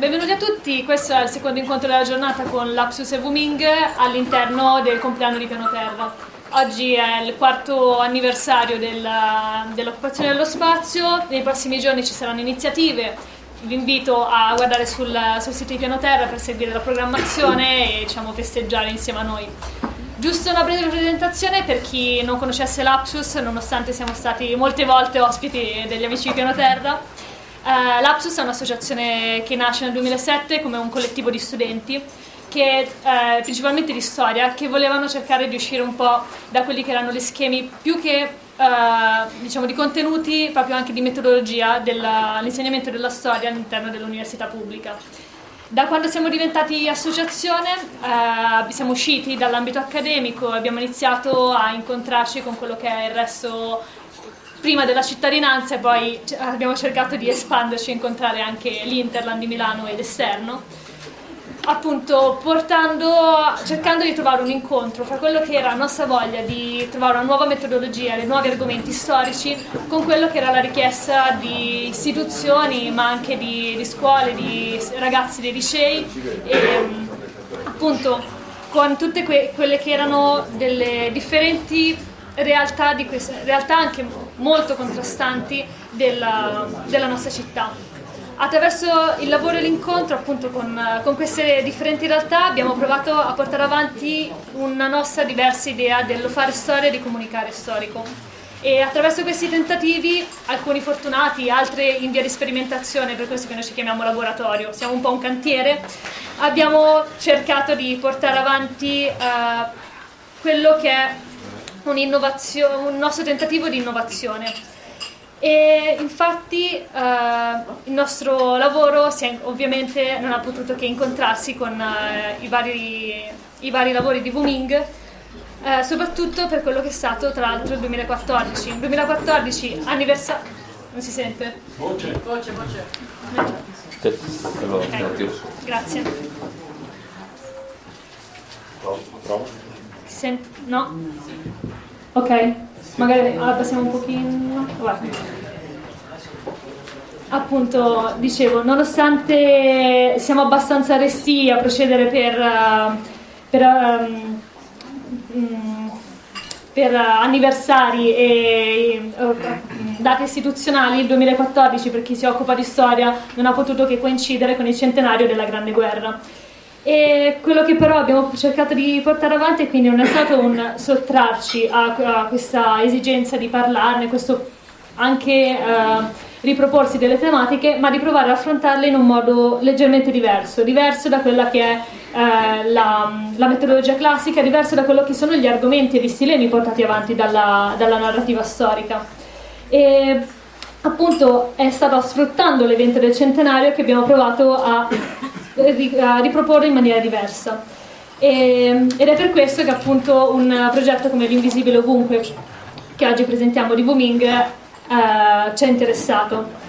Benvenuti a tutti, questo è il secondo incontro della giornata con Lapsus e Wuming all'interno del compleanno di Piano Terra. Oggi è il quarto anniversario del, dell'occupazione dello spazio, nei prossimi giorni ci saranno iniziative, vi invito a guardare sul, sul sito di Piano Terra per seguire la programmazione e diciamo, festeggiare insieme a noi. Giusto una breve presentazione per chi non conoscesse Lapsus, nonostante siamo stati molte volte ospiti degli amici di Piano Terra. Uh, Lapsus è un'associazione che nasce nel 2007 come un collettivo di studenti che, uh, principalmente di storia che volevano cercare di uscire un po' da quelli che erano gli schemi più che uh, diciamo di contenuti, proprio anche di metodologia dell'insegnamento della storia all'interno dell'università pubblica. Da quando siamo diventati associazione siamo usciti dall'ambito accademico abbiamo iniziato a incontrarci con quello che è il resto prima della cittadinanza e poi abbiamo cercato di espanderci e incontrare anche l'Interland di Milano ed esterno. Appunto portando, cercando di trovare un incontro fra quello che era la nostra voglia di trovare una nuova metodologia, dei nuovi argomenti storici, con quello che era la richiesta di istituzioni, ma anche di, di scuole, di ragazzi dei licei. E appunto con tutte que quelle che erano delle differenti realtà, queste, realtà anche molto contrastanti della, della, nostra città. Attraverso il lavoro e l'incontro appunto con, con, queste differenti realtà abbiamo provato a portare avanti una nostra diversa idea dello fare storia e di comunicare storico. E attraverso questi tentativi, alcuni fortunati, altri in via di sperimentazione, per questo che noi ci chiamiamo laboratorio, siamo un po' un cantiere, abbiamo cercato di portare avanti uh, quello che è un nostro tentativo di innovazione. E infatti eh, il nostro lavoro è, ovviamente non ha potuto che incontrarsi con eh, i, vari, i, vari, lavori di Wuming, eh, soprattutto per quello che è stato tra l'altro il 2014. Il 2014 anniversario... Non si sente? Voce. Voce, voce. Okay. Grazie. Prova. Si sente? No? Ok, magari abbassiamo un pochino. Guarda. Appunto, dicevo, nonostante siamo abbastanza resti a procedere per, per, um, per anniversari e uh, date istituzionali, il 2014 per chi si occupa di storia non ha potuto che coincidere con il centenario della Grande Guerra e quello che però abbiamo cercato di portare avanti quindi non è stato un sottrarci a, a questa esigenza di parlarne, questo anche uh, riproporsi delle tematiche, ma di provare ad affrontarle in un modo leggermente diverso, diverso da quella che è uh, la, la, metodologia classica, diverso da quello che sono gli argomenti e gli stilemi portati avanti dalla, dalla narrativa storica. E appunto è stato sfruttando l'evento del centenario che abbiamo provato a riproporre in maniera diversa. E, ed è per questo che appunto un progetto come l'Invisibile Ovunque, che oggi presentiamo di Booming, eh, ci ha interessato.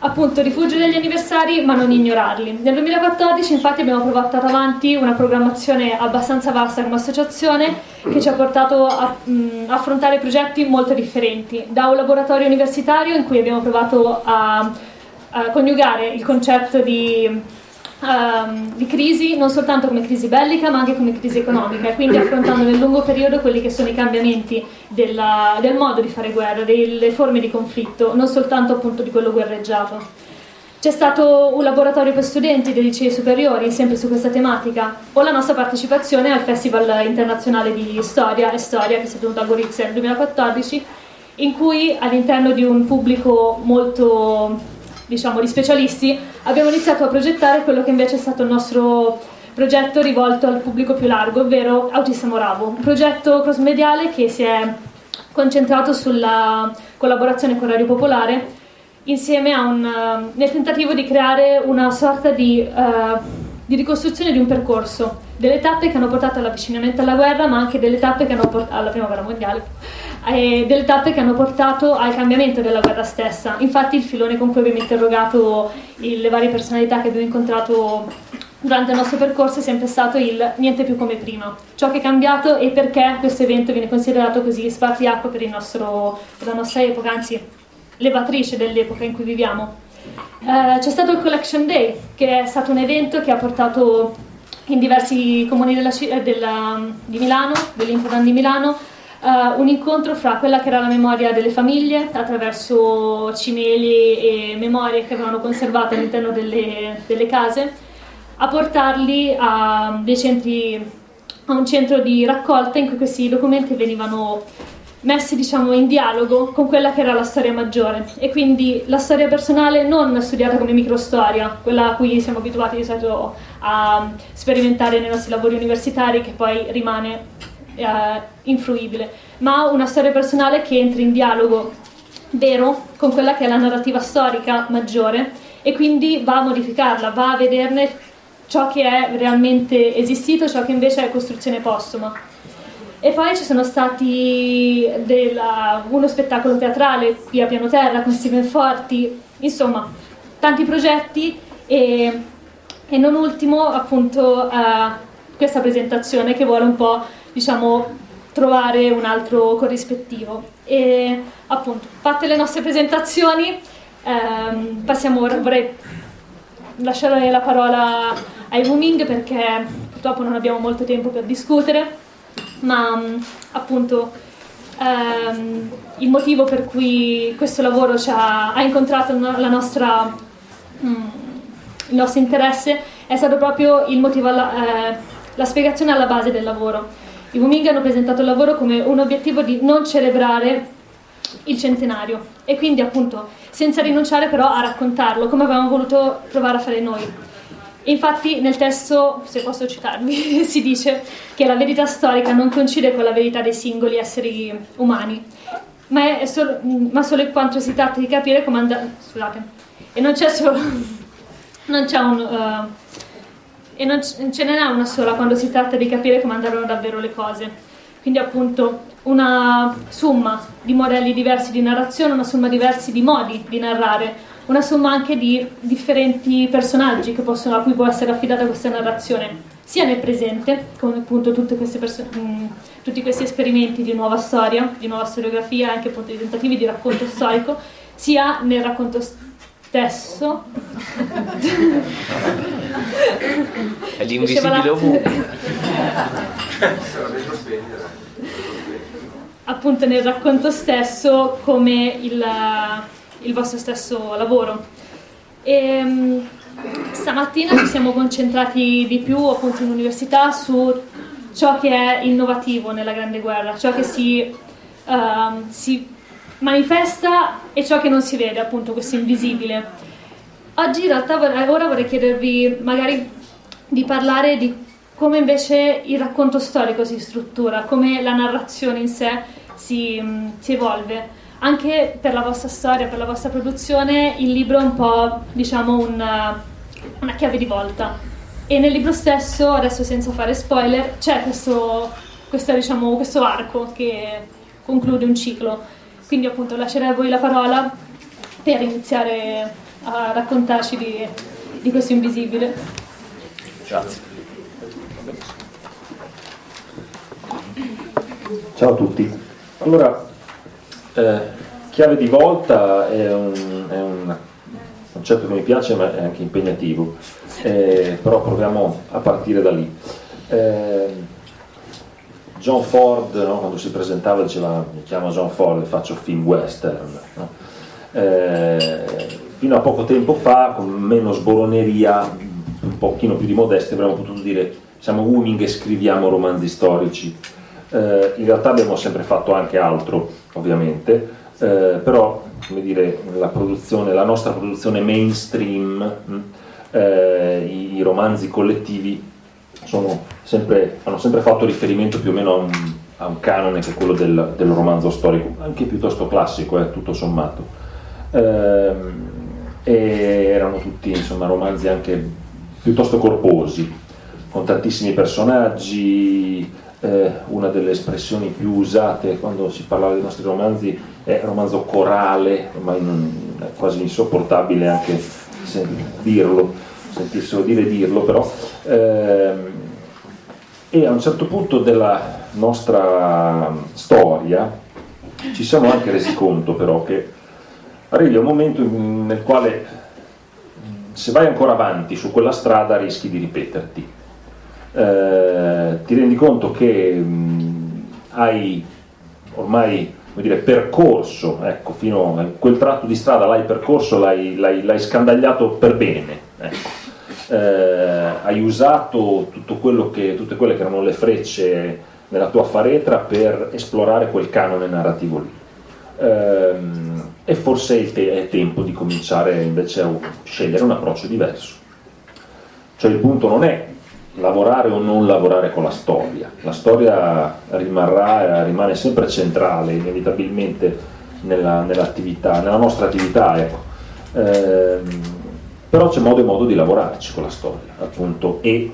Appunto, rifugio degli anniversari, ma non ignorarli. Nel 2014 infatti abbiamo portato avanti una programmazione abbastanza vasta come associazione che ci ha portato a mh, affrontare progetti molto differenti. Da un laboratorio universitario in cui abbiamo provato a, a coniugare il concetto di um, di crisi, non soltanto come crisi bellica ma anche come crisi economica e quindi affrontando nel lungo periodo quelli che sono i cambiamenti della, del modo di fare guerra, delle forme di conflitto, non soltanto appunto di quello guerreggiato. C'è stato un laboratorio per studenti dei licei superiori, sempre su questa tematica, o la nostra partecipazione al Festival internazionale di Storia e Storia che si è tenuto a Gorizia nel 2014, in cui all'interno di un pubblico molto diciamo, di specialisti, abbiamo iniziato a progettare quello che invece è stato il nostro progetto rivolto al pubblico più largo, ovvero Autista Moravo, un progetto cross-mediale che si è concentrato sulla collaborazione con Radio Popolare insieme un, uh, nel tentativo di creare una sorta di, uh, di, ricostruzione di un percorso, delle tappe che hanno portato all'avvicinamento alla guerra, ma anche delle tappe che hanno portato alla prima guerra mondiale, e delle tappe che hanno portato al cambiamento della guerra stessa. Infatti il filone con cui abbiamo interrogato il, le varie personalità che abbiamo incontrato durante il nostro percorso è sempre stato il niente più come prima, ciò che è cambiato e perché questo evento viene considerato così spartiacque per, per la nostra epoca, anzi levatrice dell'epoca in cui viviamo. Eh, c'è stato il Collection Day, che è stato un evento che ha portato in diversi comuni della, della, di Milano, dell'Infodan di Milano, uh, un incontro fra quella che era la memoria delle famiglie attraverso cimeli e memorie che avevano conservato all'interno delle, delle case, a portarli a, centri, a un centro di raccolta in cui questi documenti venivano messi diciamo, in dialogo con quella che era la storia maggiore e quindi la storia personale non studiata come microstoria, quella a cui siamo abituati di solito a sperimentare nei nostri lavori universitari che poi rimane eh, influibile, ma una storia personale che entri in dialogo vero con quella che è la narrativa storica maggiore e quindi va a modificarla, va a vederne ciò che è realmente esistito, ciò che invece è costruzione postuma. E poi ci sono stati della, uno spettacolo teatrale qui a piano terra con Steven Forti, insomma, tanti progetti e, e non ultimo appunto uh, questa presentazione che vuole un po' diciamo trovare un altro corrispettivo. E appunto, fatte le nostre presentazioni, ehm, passiamo ora, vorrei lasciare la parola ai Wuming perché purtroppo non abbiamo molto tempo per discutere ma mm, appunto ehm, il motivo per cui questo lavoro ha, ha, incontrato nostra, mm, il nostro interesse è stato proprio alla, eh, la spiegazione alla base del lavoro. I Wuming hanno presentato il lavoro come un obiettivo di non celebrare il centenario e quindi appunto senza rinunciare però a raccontarlo come avevamo voluto provare a fare noi. Infatti nel testo, se posso citarvi, si dice che la verità storica non coincide con la verità dei singoli esseri umani, ma, è solo, ma solo in quanto si tratta di capire come andare... Scusate. E non c'è solo... non c'è un... Uh, e non ce n'è una sola quando si tratta di capire come andarono davvero le cose. Quindi appunto una somma di modelli diversi di narrazione, una somma diversi di modi di narrare, una somma anche di differenti personaggi possono, a cui può essere affidata questa narrazione, sia nel presente, come appunto mh, tutti questi esperimenti di nuova storia, di nuova storiografia, anche appunto di tentativi di racconto storico, sia nel racconto stesso. È l'invisibile ovunque. appunto nel racconto stesso come il il vostro stesso lavoro. E, ehm, stamattina ci siamo concentrati di più appunto in università su ciò che è innovativo nella Grande Guerra, ciò che si, uh, si manifesta e ciò che non si vede, appunto questo invisibile. Oggi in realtà ora vorrei chiedervi magari di parlare di come invece il racconto storico si struttura, come la narrazione in sé si, si evolve anche per la vostra storia, per la vostra produzione, il libro è un po', diciamo, una, una chiave di volta. E nel libro stesso, adesso senza fare spoiler, c'è questo, questo, diciamo, questo arco che conclude un ciclo. Quindi appunto lascerei a voi la parola per iniziare a raccontarci di, di questo invisibile. Grazie. Ciao a tutti. Allora, eh, chiave di volta è un, è un, concetto che mi piace ma è anche impegnativo, eh, però proviamo a partire da lì. Eh, John Ford, no, quando si presentava, diceva mi chiamo John Ford e faccio film western. No? Eh, fino a poco tempo fa, con meno sboroneria, un pochino più di modestia, avremmo potuto dire siamo Wooning e scriviamo romanzi storici. Eh, in realtà abbiamo sempre fatto anche altro ovviamente, eh, però come dire, la, la, nostra produzione mainstream, mh, eh, i, i, romanzi collettivi sempre, hanno sempre fatto riferimento più o meno a un, a un canone che è quello del, del, romanzo storico, anche piuttosto classico, eh, tutto sommato. Ehm, erano tutti insomma, romanzi anche piuttosto corposi, con tantissimi personaggi, eh, una delle espressioni più usate quando si parlava dei nostri romanzi è romanzo corale, ma in, è quasi insopportabile anche dirlo, sentirselo dire dirlo però. Eh, e a un certo punto della nostra storia ci siamo anche resi conto però che arrivi un momento nel quale se vai ancora avanti su quella strada rischi di ripeterti. Eh, ti rendi conto che mh, hai ormai dire, percorso, ecco, fino a quel tratto di strada l'hai percorso, l'hai scandagliato per bene. Ecco. Eh, hai usato che, tutte quelle che erano le frecce nella tua faretra per esplorare quel canone narrativo lì. Eh, e forse è, te- è tempo di cominciare invece a scegliere un approccio diverso. Cioè il punto non è lavorare o non lavorare con la storia. La storia rimarrà, rimane sempre centrale, inevitabilmente, nella, nell'attività, nella nostra attività. Ecco. Eh, però c'è modo e modo di lavorarci con la storia, appunto, e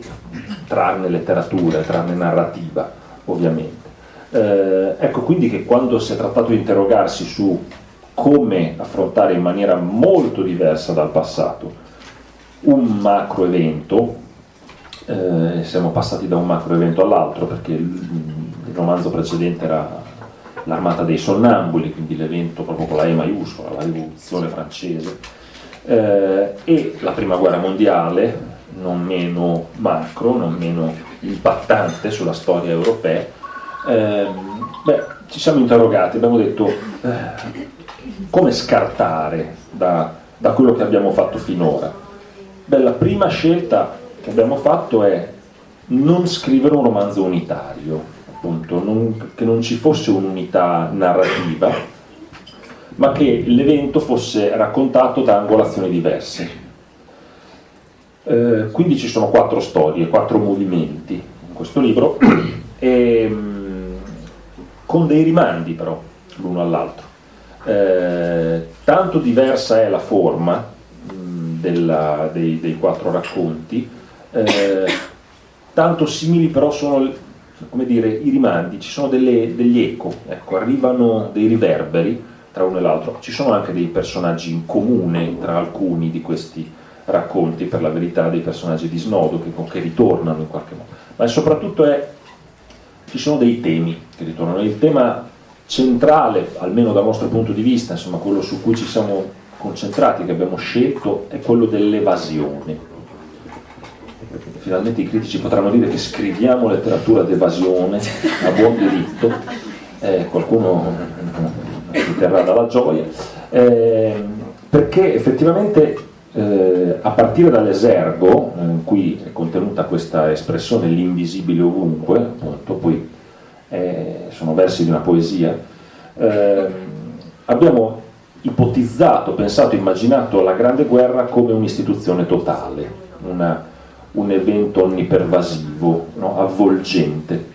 trarne letteratura, trarne narrativa, ovviamente. Eh, ecco quindi che quando si è trattato di interrogarsi su come affrontare in maniera molto diversa dal passato un macro evento, eh, siamo passati da un macro evento all'altro perché il, il, romanzo precedente era l'armata dei sonnambuli, quindi l'evento proprio con la E maiuscola, la rivoluzione francese, eh, e la prima guerra mondiale, non meno macro, non meno impattante sulla storia europea, eh, beh, ci siamo interrogati, abbiamo detto eh, come scartare da, da quello che abbiamo fatto finora. Beh, la prima scelta che abbiamo fatto è non scrivere un romanzo unitario, appunto, non, che non ci fosse un'unità narrativa, ma che l'evento fosse raccontato da angolazioni diverse. Eh, quindi ci sono quattro storie, quattro movimenti in questo libro, e, mm, con dei rimandi però l'uno all'altro. Eh, tanto diversa è la forma mh, mm, della, dei, dei, quattro racconti, eh, tanto simili però sono come dire, i rimandi, ci sono delle, degli eco, ecco, arrivano dei riverberi tra uno e l'altro, ci sono anche dei personaggi in comune tra alcuni di questi racconti, per la verità dei personaggi di Snodo che, che ritornano in qualche modo, ma soprattutto è, ci sono dei temi che ritornano, il tema centrale, almeno dal nostro punto di vista, insomma quello su cui ci siamo concentrati, che abbiamo scelto, è quello dell'evasione finalmente i critici potranno dire che scriviamo letteratura d'evasione a buon diritto, eh, qualcuno si terrà dalla gioia, eh, perché effettivamente eh, a partire dall'esergo, eh, in cui è contenuta questa espressione l'invisibile ovunque, appunto, poi eh, sono versi di una poesia, abbiamo ipotizzato, pensato, immaginato la Grande Guerra come un'istituzione totale, una un evento onnipervasivo, no? avvolgente.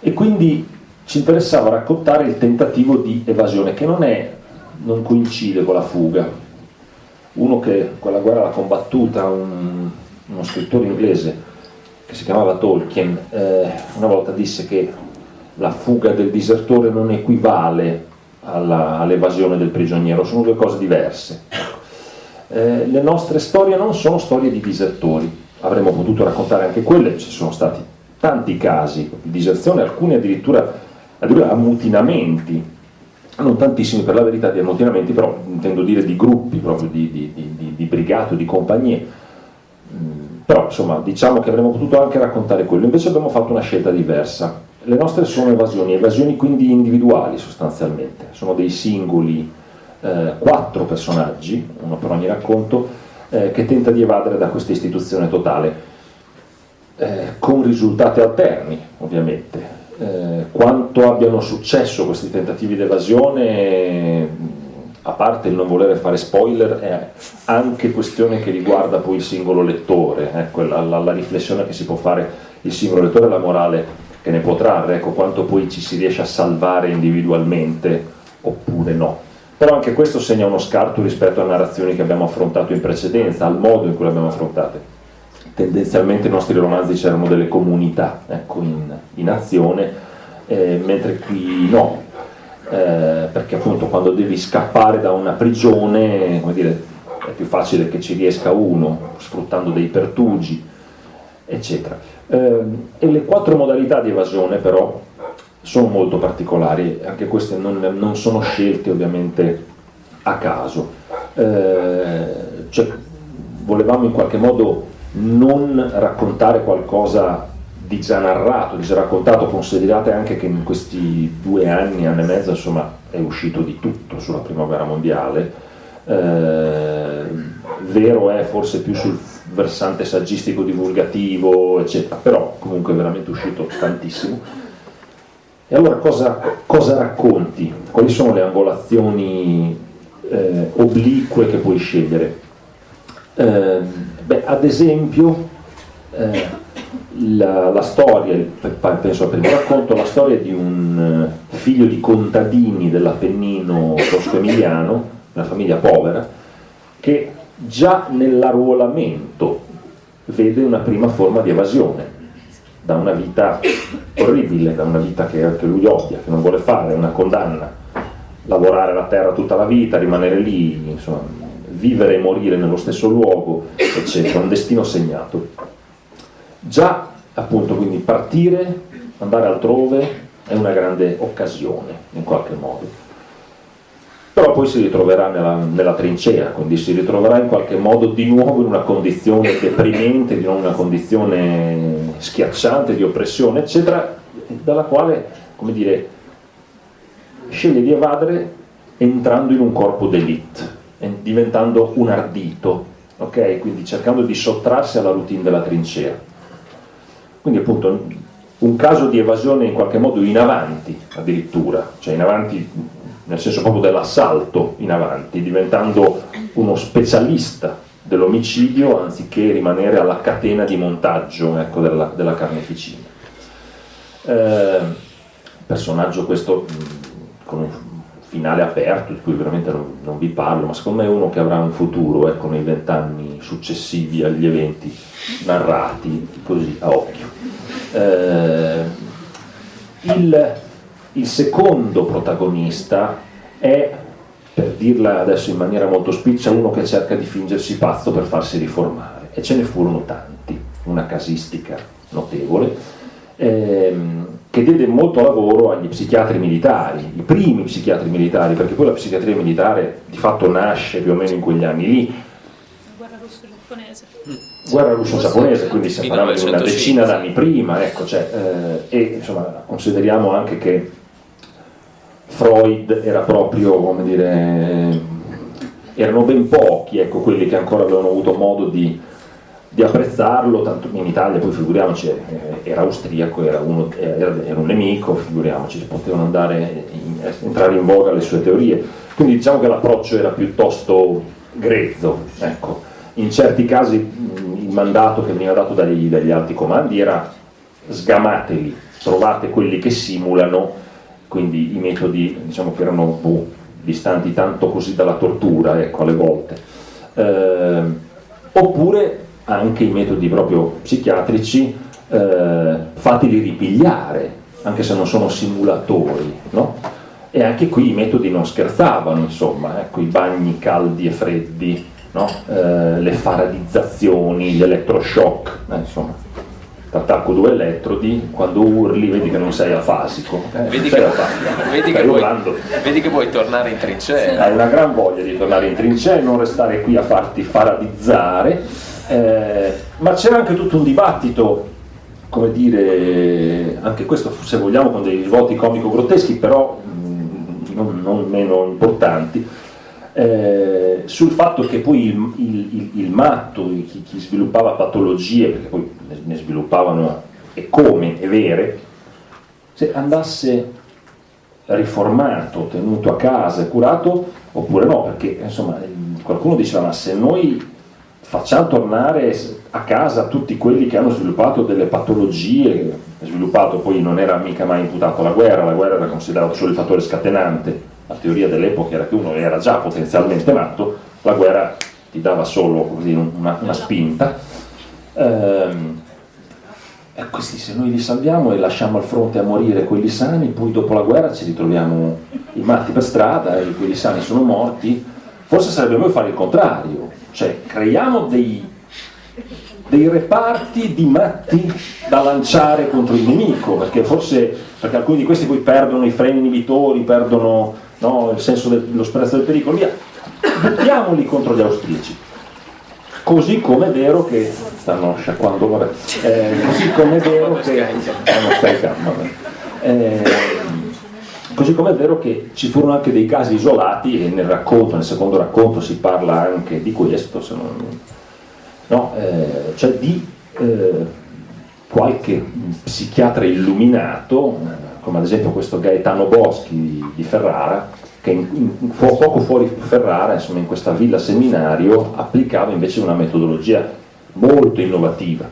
E quindi ci interessava raccontare il tentativo di evasione, che non, è, non coincide con la fuga. Uno che quella guerra l'ha combattuta, un, uno scrittore inglese che si chiamava Tolkien, eh, una volta disse che la fuga del disertore non equivale all'evasione del prigioniero, sono due cose diverse eh, le nostre storie non sono storie di disertori, avremmo potuto raccontare anche quelle, ci sono stati tanti casi di diserzione, alcuni addirittura, addirittura ammutinamenti, non tantissimi per la verità di ammutinamenti, però intendo dire di gruppi, proprio di, di, di, di brigate di compagnie, mm, però insomma diciamo che avremmo potuto anche raccontare quello, invece abbiamo fatto una scelta diversa. Le nostre sono evasioni, evasioni quindi individuali sostanzialmente, sono dei singoli eh, quattro personaggi, uno per ogni racconto, eh, che tenta di evadere da questa istituzione totale, eh, con risultati alterni ovviamente. Eh, quanto abbiano successo questi tentativi di evasione, a parte il non voler fare spoiler, è anche questione che riguarda poi il singolo lettore, ecco, la, la, la riflessione che si può fare il singolo lettore la morale che ne può trarre, ecco, quanto poi ci si riesce a salvare individualmente oppure no però anche questo segna uno scarto rispetto a narrazioni che abbiamo affrontato in precedenza, al modo in cui le abbiamo affrontate. Tendenzialmente i nostri romanzi c'erano delle comunità ecco, in, in, azione, eh, mentre qui no, eh, perché appunto quando devi scappare da una prigione, come dire, è più facile che ci riesca uno, sfruttando dei pertugi, eccetera. Eh, e le quattro modalità di evasione però sono molto particolari, anche queste non, non sono scelte ovviamente a caso. Eh, cioè, volevamo in qualche modo non raccontare qualcosa di già narrato, di già raccontato, considerate anche che in questi due anni, anno e mezzo, insomma, è uscito di tutto sulla prima guerra mondiale, eh, vero è forse più sul versante saggistico divulgativo, eccetera, però comunque è veramente uscito tantissimo. E allora cosa, cosa racconti? Quali sono le angolazioni eh, oblique che puoi scegliere? Eh, beh, ad esempio, eh, la, la, storia, penso al primo racconto, la storia di un eh, figlio di contadini dell'Appennino tosco-emiliano, una famiglia povera, che già nell'arruolamento vede una prima forma di evasione da una vita orribile, da una vita che, che lui odia, che non vuole fare, una condanna, lavorare la terra tutta la vita, rimanere lì, insomma, vivere e morire nello stesso luogo, eccetera, un destino segnato. Già appunto quindi partire, andare altrove è una grande occasione in qualche modo però poi si ritroverà nella, nella, trincea, quindi si ritroverà in qualche modo di nuovo in una condizione deprimente, di una condizione schiacciante, di oppressione, eccetera, dalla quale, come dire, sceglie di evadere entrando in un corpo d'elite, diventando un ardito, ok? Quindi cercando di sottrarsi alla routine della trincea. Quindi appunto un caso di evasione in qualche modo in avanti addirittura, cioè in avanti nel senso proprio dell'assalto in avanti, diventando uno specialista dell'omicidio anziché rimanere alla catena di montaggio ecco, della, della, carneficina. Eh, personaggio questo con un finale aperto, di cui veramente non, non, vi parlo, ma secondo me è uno che avrà un futuro ecco, nei vent'anni successivi agli eventi narrati così a occhio. Eh, il, il secondo protagonista è, per dirla adesso in maniera molto spiccia, uno che cerca di fingersi pazzo per farsi riformare, e ce ne furono tanti, una casistica notevole, ehm, che diede molto lavoro agli psichiatri militari, i primi psichiatri militari, perché poi la psichiatria militare di fatto nasce più o meno in quegli anni lì. Guerra russo-giapponese. Guerra russo-giapponese, quindi stiamo parlando di una decina d'anni prima, ecco, cioè, eh, e insomma consideriamo anche che Freud era proprio, come dire, erano ben pochi ecco, quelli che ancora avevano avuto modo di, di apprezzarlo, tanto in Italia poi figuriamoci eh, era austriaco, era, uno, era, era un nemico, figuriamoci, potevano andare in, entrare in voga le sue teorie. Quindi diciamo che l'approccio era piuttosto grezzo, ecco. in certi casi il mandato che veniva dato dagli, dagli alti comandi era sgamateli, trovate quelli che simulano quindi i metodi diciamo che erano boh, distanti tanto così dalla tortura, ecco, alle volte. Eh, oppure anche i metodi proprio psichiatrici eh, fateli ripigliare, anche se non sono simulatori, no? E anche qui i metodi non scherzavano, insomma, ecco, i bagni caldi e freddi, no? eh, le faradizzazioni, gli elettroshock, eh, insomma t'attacco due elettrodi, quando urli vedi che non sei afasico. Eh, vedi, che, vedi, che vuoi, vedi, che vuoi, tornare in trincea. Hai una gran voglia di tornare in trincea e non restare qui a farti faradizzare, eh, ma c'era anche tutto un dibattito, come dire, anche questo se vogliamo con dei risvolti comico-grotteschi, però mh, non, non meno importanti, eh, sul fatto che poi il, il, il, matto, chi, chi, sviluppava patologie, perché poi ne sviluppavano e come e vere, se andasse riformato, tenuto a casa e curato, oppure no, perché insomma qualcuno diceva ma se noi facciamo tornare a casa tutti quelli che hanno sviluppato delle patologie, sviluppato poi non era mica mai imputato alla guerra, la guerra era considerato solo il fattore scatenante, la teoria dell'epoca era che uno era già potenzialmente matto, la guerra ti dava solo così, una, una, spinta. Ehm, e questi se noi li salviamo e lasciamo al fronte a morire quelli sani, poi dopo la guerra ci ritroviamo i matti per strada e quelli sani sono morti, forse sarebbe meglio fare il contrario, cioè creiamo dei, dei reparti di matti da lanciare contro il nemico, perché forse perché alcuni di questi poi perdono i freni inibitori, perdono no, il senso dello sprezzo del pericolo, via, buttiamoli contro gli austriaci. Così come è vero che stanno sciacquando, vabbè, eh, così come è vero che stanno scaricando, vabbè. Eh, così come è vero che ci furono anche dei casi isolati e nel racconto, nel secondo racconto si parla anche di questo, se non, no, eh, cioè di eh, qualche psichiatra illuminato, come ad esempio questo Gaetano Boschi di, di Ferrara, che in, in, poco fuori Ferrara, insomma, in questa villa seminario, applicava invece una metodologia molto innovativa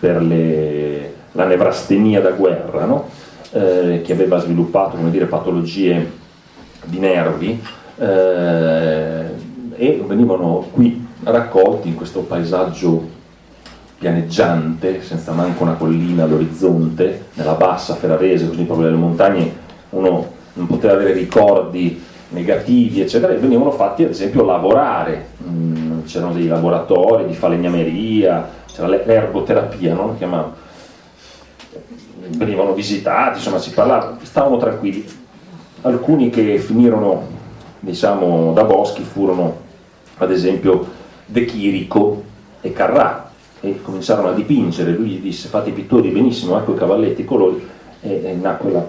per le, la nevrastenia da guerra, no? eh, che aveva sviluppato dire, patologie di nervi eh, e venivano qui raccolti in questo paesaggio pianeggiante, senza manco una collina all'orizzonte, nella bassa ferrarese, così proprio nelle montagne uno non poteva avere ricordi negativi, eccetera, e venivano fatti ad esempio lavorare, mm, c'erano dei laboratori di falegnameria, c'era l'ergoterapia, no? venivano visitati, insomma si parlava, stavano tranquilli. Alcuni che finirono diciamo, da Boschi furono ad esempio De Chirico e Carrà e cominciarono a dipingere, lui gli disse fate i pittori benissimo, ecco i cavalletti, i colori, e, e nacque la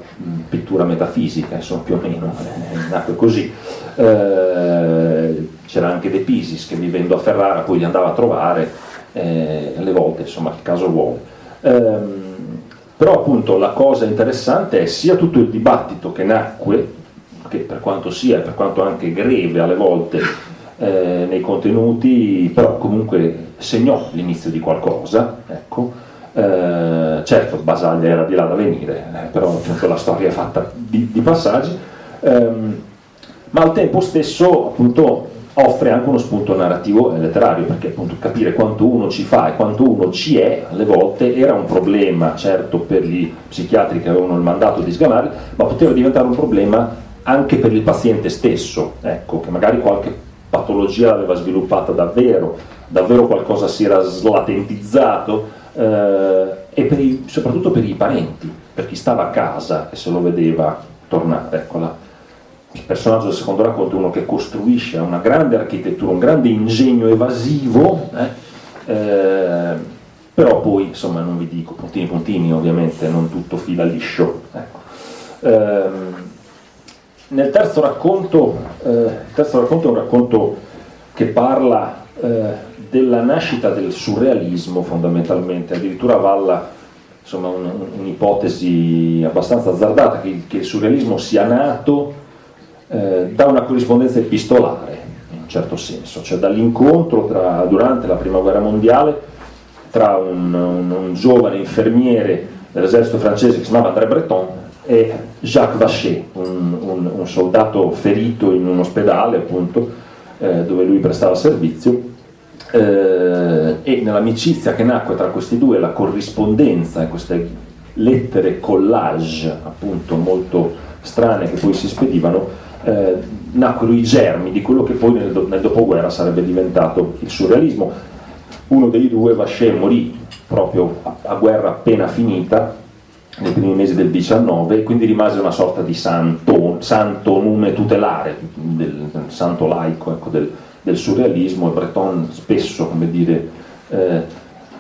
pittura metafisica, insomma più o meno, eh, nacque così. Eh, c'era anche De Pisis che vivendo a Ferrara poi li andava a trovare, eh, alle volte insomma il caso vuole. Eh, però appunto la cosa interessante è sia tutto il dibattito che nacque, che per quanto sia, per quanto anche greve alle volte eh, nei contenuti, però comunque segnò l'inizio di qualcosa, ecco, eh, certo Basaglia era di là da venire, eh, però appunto la storia è fatta di, di passaggi, ehm, ma al tempo stesso appunto offre anche uno spunto narrativo e letterario, perché appunto capire quanto uno ci fa e quanto uno ci è, alle volte era un problema, certo per gli psichiatri che avevano il mandato di sgamare, ma poteva diventare un problema anche per il paziente stesso, ecco, che magari qualche patologia l'aveva sviluppata davvero, davvero qualcosa si era slatentizzato, eh, e per i, soprattutto per i parenti, per chi stava a casa e se lo vedeva tornare. Ecco, la, il personaggio del secondo racconto è uno che costruisce una grande architettura, un grande ingegno evasivo, eh, eh, però poi, insomma, non vi dico, puntini puntini ovviamente, non tutto fila liscio. Ecco. Nel terzo racconto, eh, terzo racconto è un racconto che parla eh, della nascita del surrealismo fondamentalmente, addirittura avalla un'ipotesi abbastanza azzardata che, che, il surrealismo sia nato eh, da una corrispondenza epistolare, in un certo senso, cioè dall'incontro durante la prima guerra mondiale tra un, un, un giovane infermiere dell'esercito francese che si chiamava André Breton e Jacques Vacher, un, un soldato ferito in un ospedale appunto, eh, dove lui prestava servizio eh, e nell'amicizia che nacque tra questi due, la corrispondenza e queste lettere collage appunto molto strane che poi si spedivano, eh, nacquero i germi di quello che poi nel, nel, dopoguerra sarebbe diventato il surrealismo. Uno dei due, Vacher, morì proprio a, a guerra appena finita, nei primi mesi del 19, quindi rimase una sorta di santo, santo nume tutelare, del, del santo laico ecco, del, del surrealismo e Breton spesso, come dire, eh,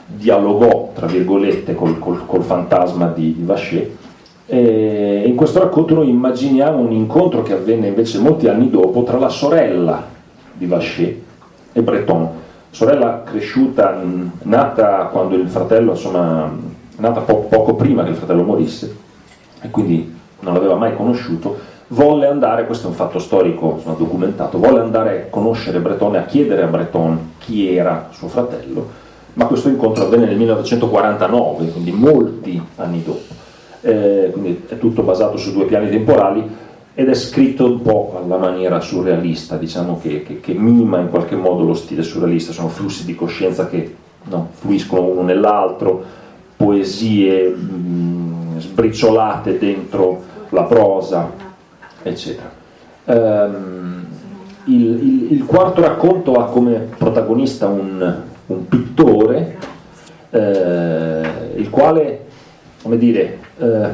dialogò, tra virgolette, col, col, col fantasma di, di Vacher. E in questo racconto noi immaginiamo un incontro che avvenne invece molti anni dopo tra la sorella di Vacher e Breton, sorella cresciuta, nata quando il fratello, insomma, nata po poco prima che il fratello morisse, e quindi non l'aveva mai conosciuto, volle andare, questo è un fatto storico insomma, documentato, volle andare a conoscere Breton e a chiedere a Breton chi era suo fratello, ma questo incontro avvenne nel 1949, quindi molti anni dopo. Eh, quindi è tutto basato su due piani temporali ed è scritto un po' alla maniera surrealista, diciamo che, che, che mima in qualche modo lo stile surrealista, sono flussi di coscienza che no, fluiscono uno nell'altro, poesie mh, sbriciolate dentro la prosa, eccetera. Um, il, il, il, quarto racconto ha come protagonista un, un pittore, eh, il quale, come dire, eh,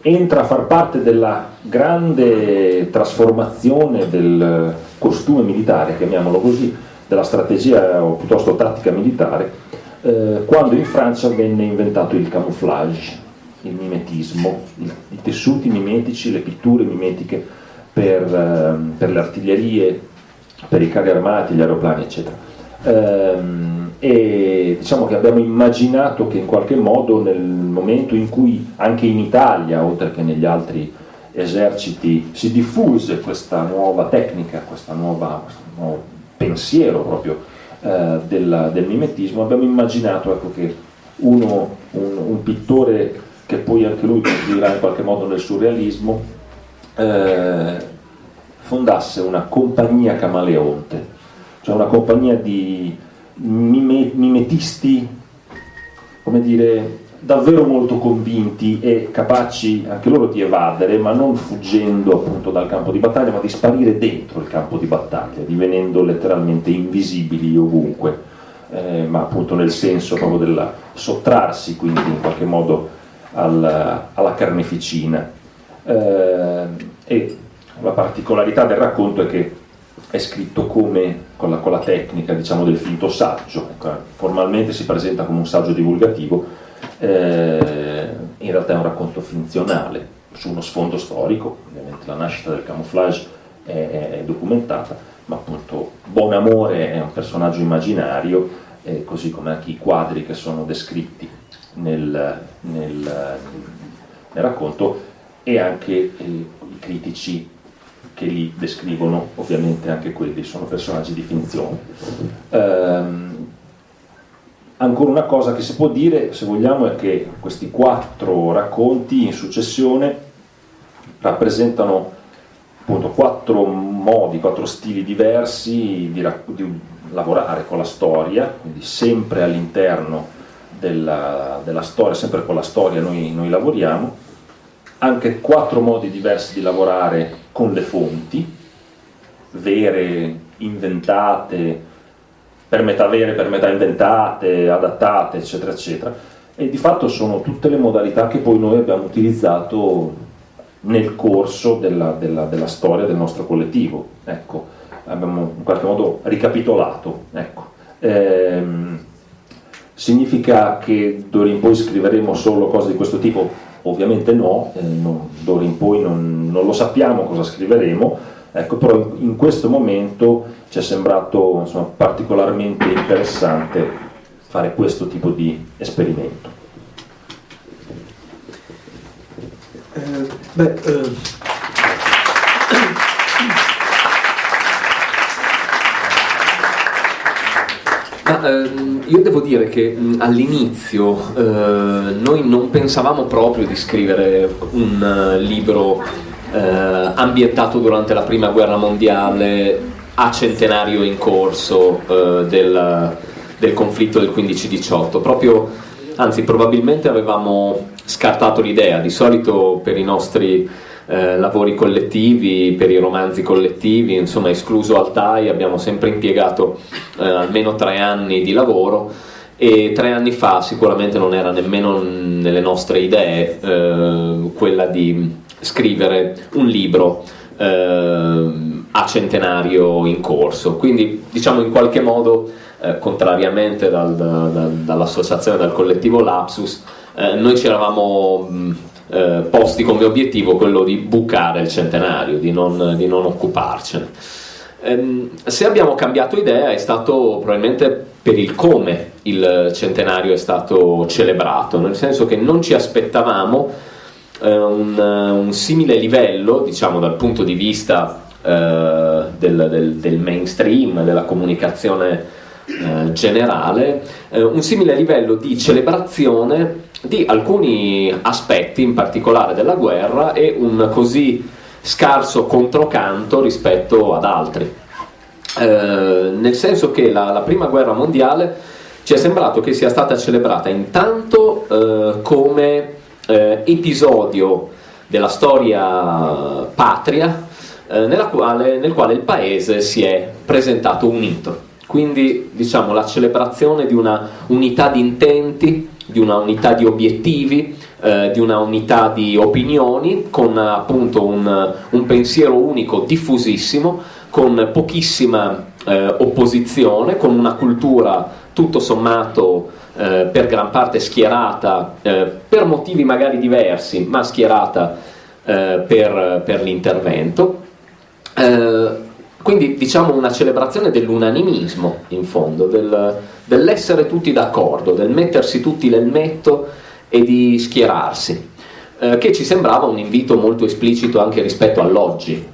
entra a far parte della grande trasformazione del costume militare, chiamiamolo così, della strategia o piuttosto tattica militare, eh, quando in Francia venne inventato il camouflage, il mimetismo, i, i tessuti mimetici, le pitture mimetiche per, eh, per, le artiglierie, per i carri armati, gli aeroplani, eccetera. Ehm, e diciamo che abbiamo immaginato che in qualche modo nel momento in cui anche in Italia, oltre che negli altri eserciti, si diffuse questa nuova tecnica, questo nuovo pensiero proprio eh, del, del, mimetismo, abbiamo immaginato ecco, che uno, un, un, pittore che poi anche lui contribuirà in qualche modo nel surrealismo, eh, fondasse una compagnia camaleonte, cioè una compagnia di mime, mimetisti, come dire, davvero molto convinti e capaci anche loro di evadere, ma non fuggendo appunto dal campo di battaglia, ma di sparire dentro il campo di battaglia, divenendo letteralmente invisibili ovunque, eh, ma appunto nel senso proprio del sottrarsi quindi in qualche modo al, alla carneficina. Eh, e la particolarità del racconto è che è scritto come con la, con la tecnica diciamo, del finto saggio, ecco, formalmente si presenta come un saggio divulgativo, eh, in realtà è un racconto finzionale su uno sfondo storico, ovviamente la nascita del camouflage è, è, documentata, ma appunto Bonamore è un personaggio immaginario, eh, così come anche i quadri che sono descritti nel, nel, nel racconto e anche eh, i critici che li descrivono, ovviamente anche quelli sono personaggi di finzione. Um, ancora una cosa che si può dire, se vogliamo, è che questi quattro racconti in successione rappresentano appunto quattro modi, quattro stili diversi di, di lavorare con la storia, quindi sempre all'interno della, della, storia, sempre con la storia noi, noi lavoriamo, anche quattro modi diversi di lavorare con le fonti, vere, inventate, per metà vere, per metà inventate, adattate, eccetera, eccetera. E di fatto sono tutte le modalità che poi noi abbiamo utilizzato nel corso della, della, della storia del nostro collettivo. Ecco, abbiamo in qualche modo ricapitolato. Ecco. Ehm, significa che d'ora in poi scriveremo solo cose di questo tipo? Ovviamente no, eh, no d'ora in poi non, non, lo sappiamo cosa scriveremo, ecco, però in, in questo momento ci è sembrato insomma, particolarmente interessante fare questo tipo di esperimento. Eh, beh, eh Ma, ehm, io devo dire che mh, all'inizio eh, noi non pensavamo proprio di scrivere un uh, libro eh, ambientato durante la prima guerra mondiale a centenario in corso eh, del, del, conflitto del 15-18, proprio, anzi probabilmente avevamo scartato l'idea, di solito per i nostri eh, lavori collettivi, per i romanzi collettivi, insomma escluso Altai abbiamo sempre impiegato eh, almeno tre anni di lavoro e tre anni fa sicuramente non era nemmeno nelle nostre idee eh, quella di scrivere un libro eh, a centenario in corso, quindi diciamo in qualche modo eh, contrariamente dal, dal, dall'associazione, dal collettivo Lapsus, eh, noi ci eravamo mh, eh, posti come obiettivo quello di bucare il centenario, di non, di non occuparcene. Ehm, se abbiamo cambiato idea è stato probabilmente per il come il centenario è stato celebrato, nel senso che non ci aspettavamo un, un, simile livello, diciamo dal punto di vista eh, del, del, del mainstream, della comunicazione eh, generale, eh, un simile livello di celebrazione di alcuni aspetti in particolare della guerra e un così scarso controcanto rispetto ad altri. Eh, nel senso che la, la, prima guerra mondiale ci è sembrato che sia stata celebrata intanto eh, come eh, episodio della storia patria eh, quale, nel quale il paese si è presentato unito. Quindi diciamo la celebrazione di una unità di intenti, di una unità di obiettivi, eh, di una unità di opinioni, con appunto un, un pensiero unico diffusissimo, con pochissima eh, opposizione, con una cultura tutto sommato eh, per gran parte schierata, eh, per motivi magari diversi, ma schierata eh, per, per, l'intervento. Eh, quindi diciamo una celebrazione dell'unanimismo in fondo, del, dell'essere tutti d'accordo, del mettersi tutti l'elmetto e di schierarsi, che ci sembrava un invito molto esplicito anche rispetto all'oggi.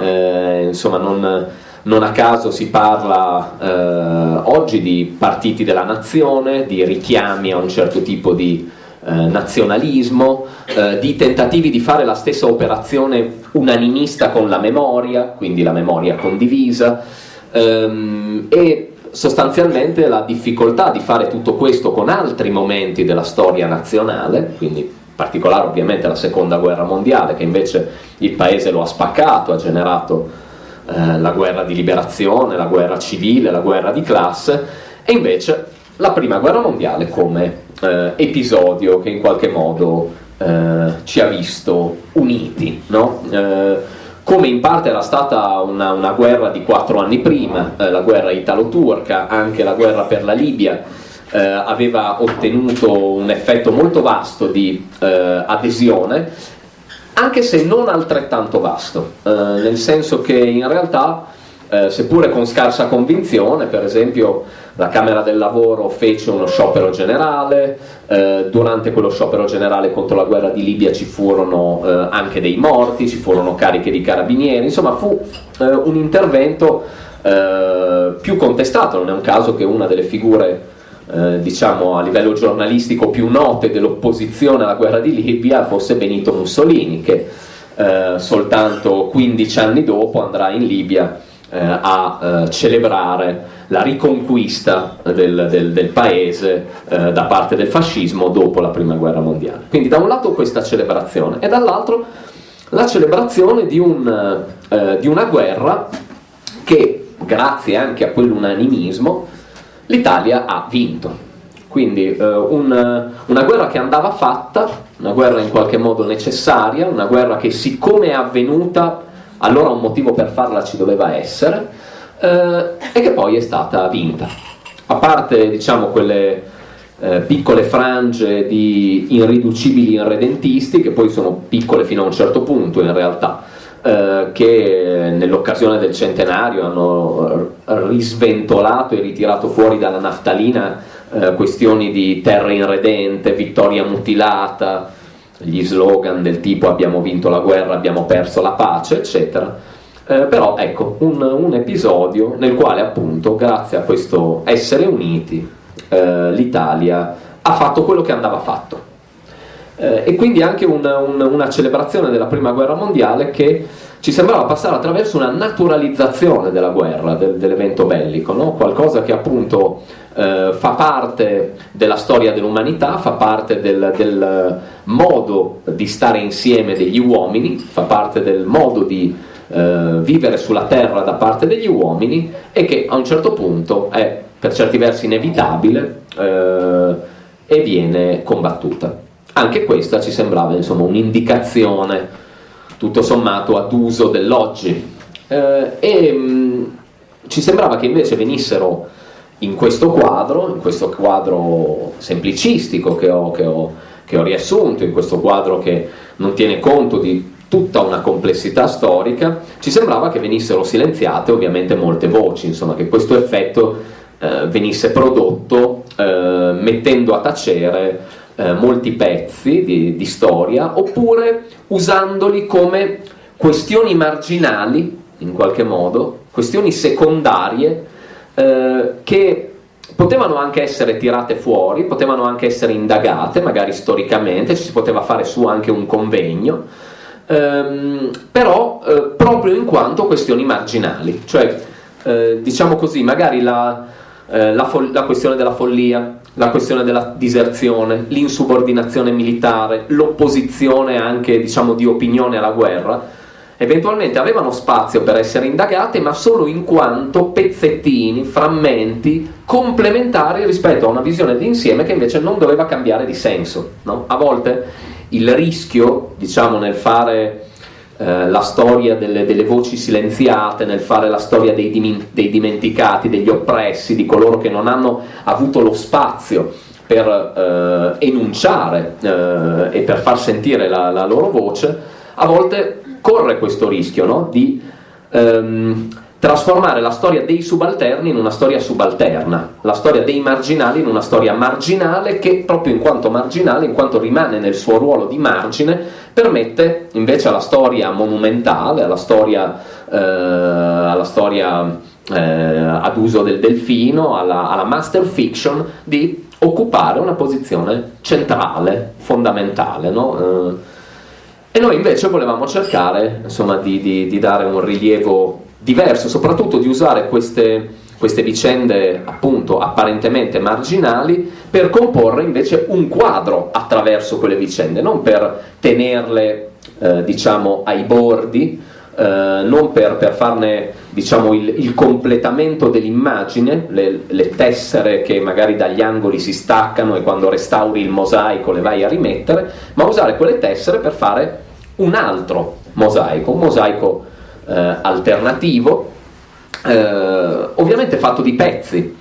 Insomma, non, non, a caso si parla eh, oggi di partiti della nazione, di richiami a un certo tipo di eh, nazionalismo, eh, di tentativi di fare la stessa operazione unanimista con la memoria, quindi la memoria condivisa, ehm, e sostanzialmente la difficoltà di fare tutto questo con altri momenti della storia nazionale, quindi in particolare ovviamente la seconda guerra mondiale, che invece il paese lo ha spaccato, ha generato eh, la guerra di liberazione, la guerra civile, la guerra di classe, e invece la prima guerra mondiale come eh, episodio che in qualche modo eh, ci ha visto uniti, no? eh, come in parte era stata una, una guerra di quattro anni prima, la guerra italo-turca, anche la guerra per la Libia, eh, aveva ottenuto un effetto molto vasto di eh, adesione, anche se non altrettanto vasto, nel senso che in realtà, seppure con scarsa convinzione, per esempio la Camera del Lavoro fece uno sciopero generale, eh, durante quello sciopero generale contro la guerra di Libia ci furono eh, anche dei morti, ci furono cariche di carabinieri, insomma fu eh, un intervento eh, più contestato, non è un caso che una delle figure eh, diciamo a livello giornalistico più note dell'opposizione alla guerra di Libia fosse Benito Mussolini che eh, soltanto 15 anni dopo andrà in Libia a celebrare la riconquista del, del, del paese eh, da parte del fascismo dopo la prima guerra mondiale. Quindi da un lato questa celebrazione e dall'altro la celebrazione di, un, eh, di una guerra che, grazie anche a quell'unanimismo, l'Italia ha vinto. Quindi eh, un, una guerra che andava fatta, una guerra in qualche modo necessaria, una guerra che siccome è avvenuta, allora un motivo per farla ci doveva essere, eh, e che poi è stata vinta. A parte diciamo, quelle eh, piccole frange di irriducibili irredentisti, che poi sono piccole fino a un certo punto in realtà, eh, che nell'occasione del centenario hanno risventolato e ritirato fuori dalla naftalina eh, questioni di terra irredente, vittoria mutilata, gli slogan del tipo abbiamo vinto la guerra, abbiamo perso la pace, eccetera eh, però ecco, un, un, episodio nel quale appunto, grazie a questo essere uniti, eh, l'Italia ha fatto quello che andava fatto. Eh, e quindi anche un, un, una celebrazione della prima guerra mondiale che ci sembrava passare attraverso una naturalizzazione della guerra, del, dell'evento bellico, no? qualcosa che appunto eh, fa parte della storia dell'umanità, fa parte del, del modo di stare insieme degli uomini, fa parte del modo di eh, vivere sulla terra da parte degli uomini e che a un certo punto è per certi versi inevitabile eh, e viene combattuta. Anche questa ci sembrava un'indicazione tutto sommato ad uso dell'oggi. Eh, e mh, mm, ci sembrava che invece venissero in questo quadro, in questo quadro semplicistico che ho, che ho, che ho riassunto, in questo quadro che non tiene conto di tutta una complessità storica, ci sembrava che venissero silenziate ovviamente molte voci, insomma che questo effetto eh, venisse prodotto eh, mettendo a tacere eh, molti pezzi di, di, storia oppure usandoli come questioni marginali in qualche modo, questioni secondarie eh, che potevano anche essere tirate fuori, potevano anche essere indagate, magari storicamente, ci si poteva fare su anche un convegno, ehm, però eh, proprio in quanto questioni marginali, cioè eh, diciamo così, magari la, eh, la, la questione della follia, la questione della diserzione, l'insubordinazione militare, l'opposizione anche diciamo, di opinione alla guerra, eventualmente avevano spazio per essere indagate, ma solo in quanto pezzettini, frammenti complementari rispetto a una visione d'insieme che invece non doveva cambiare di senso. No? A volte il rischio, diciamo, nel fare, eh, la storia delle, delle, voci silenziate, nel fare la storia dei, dei, dimenticati, degli oppressi, di coloro che non hanno avuto lo spazio per eh, enunciare eh, e per far sentire la, la, loro voce, a volte corre questo rischio no? di ehm, trasformare la storia dei subalterni in una storia subalterna, la storia dei marginali in una storia marginale che proprio in quanto marginale, in quanto rimane nel suo ruolo di margine, permette invece alla storia monumentale, alla storia, eh, alla storia eh, ad uso del delfino, alla, alla master fiction di occupare una posizione centrale, fondamentale. No? Eh, e noi invece volevamo cercare insomma, di, di, di dare un rilievo diverso, soprattutto di usare queste, queste vicende appunto apparentemente marginali per comporre invece un quadro attraverso quelle vicende, non per tenerle eh, diciamo ai bordi, eh, non per, per, farne diciamo, il, il completamento dell'immagine, le, le, tessere che magari dagli angoli si staccano e quando restauri il mosaico le vai a rimettere, ma usare quelle tessere per fare un altro mosaico, un mosaico eh, alternativo, eh, ovviamente fatto di pezzi,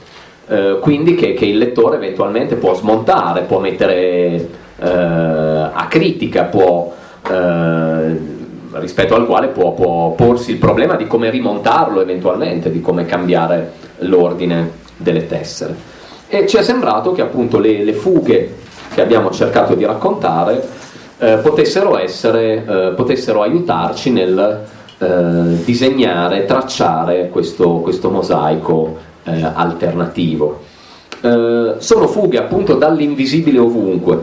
eh, quindi che, che, il lettore eventualmente può smontare, può mettere eh, a critica, può, eh, rispetto al quale può, può porsi il problema di come rimontarlo eventualmente, di come cambiare l'ordine delle tessere. E ci è sembrato che appunto le, le fughe che abbiamo cercato di raccontare eh, potessero, essere, eh, potessero aiutarci nel eh, disegnare, tracciare questo, questo mosaico eh, alternativo. Eh, sono fughe appunto dall'invisibile ovunque,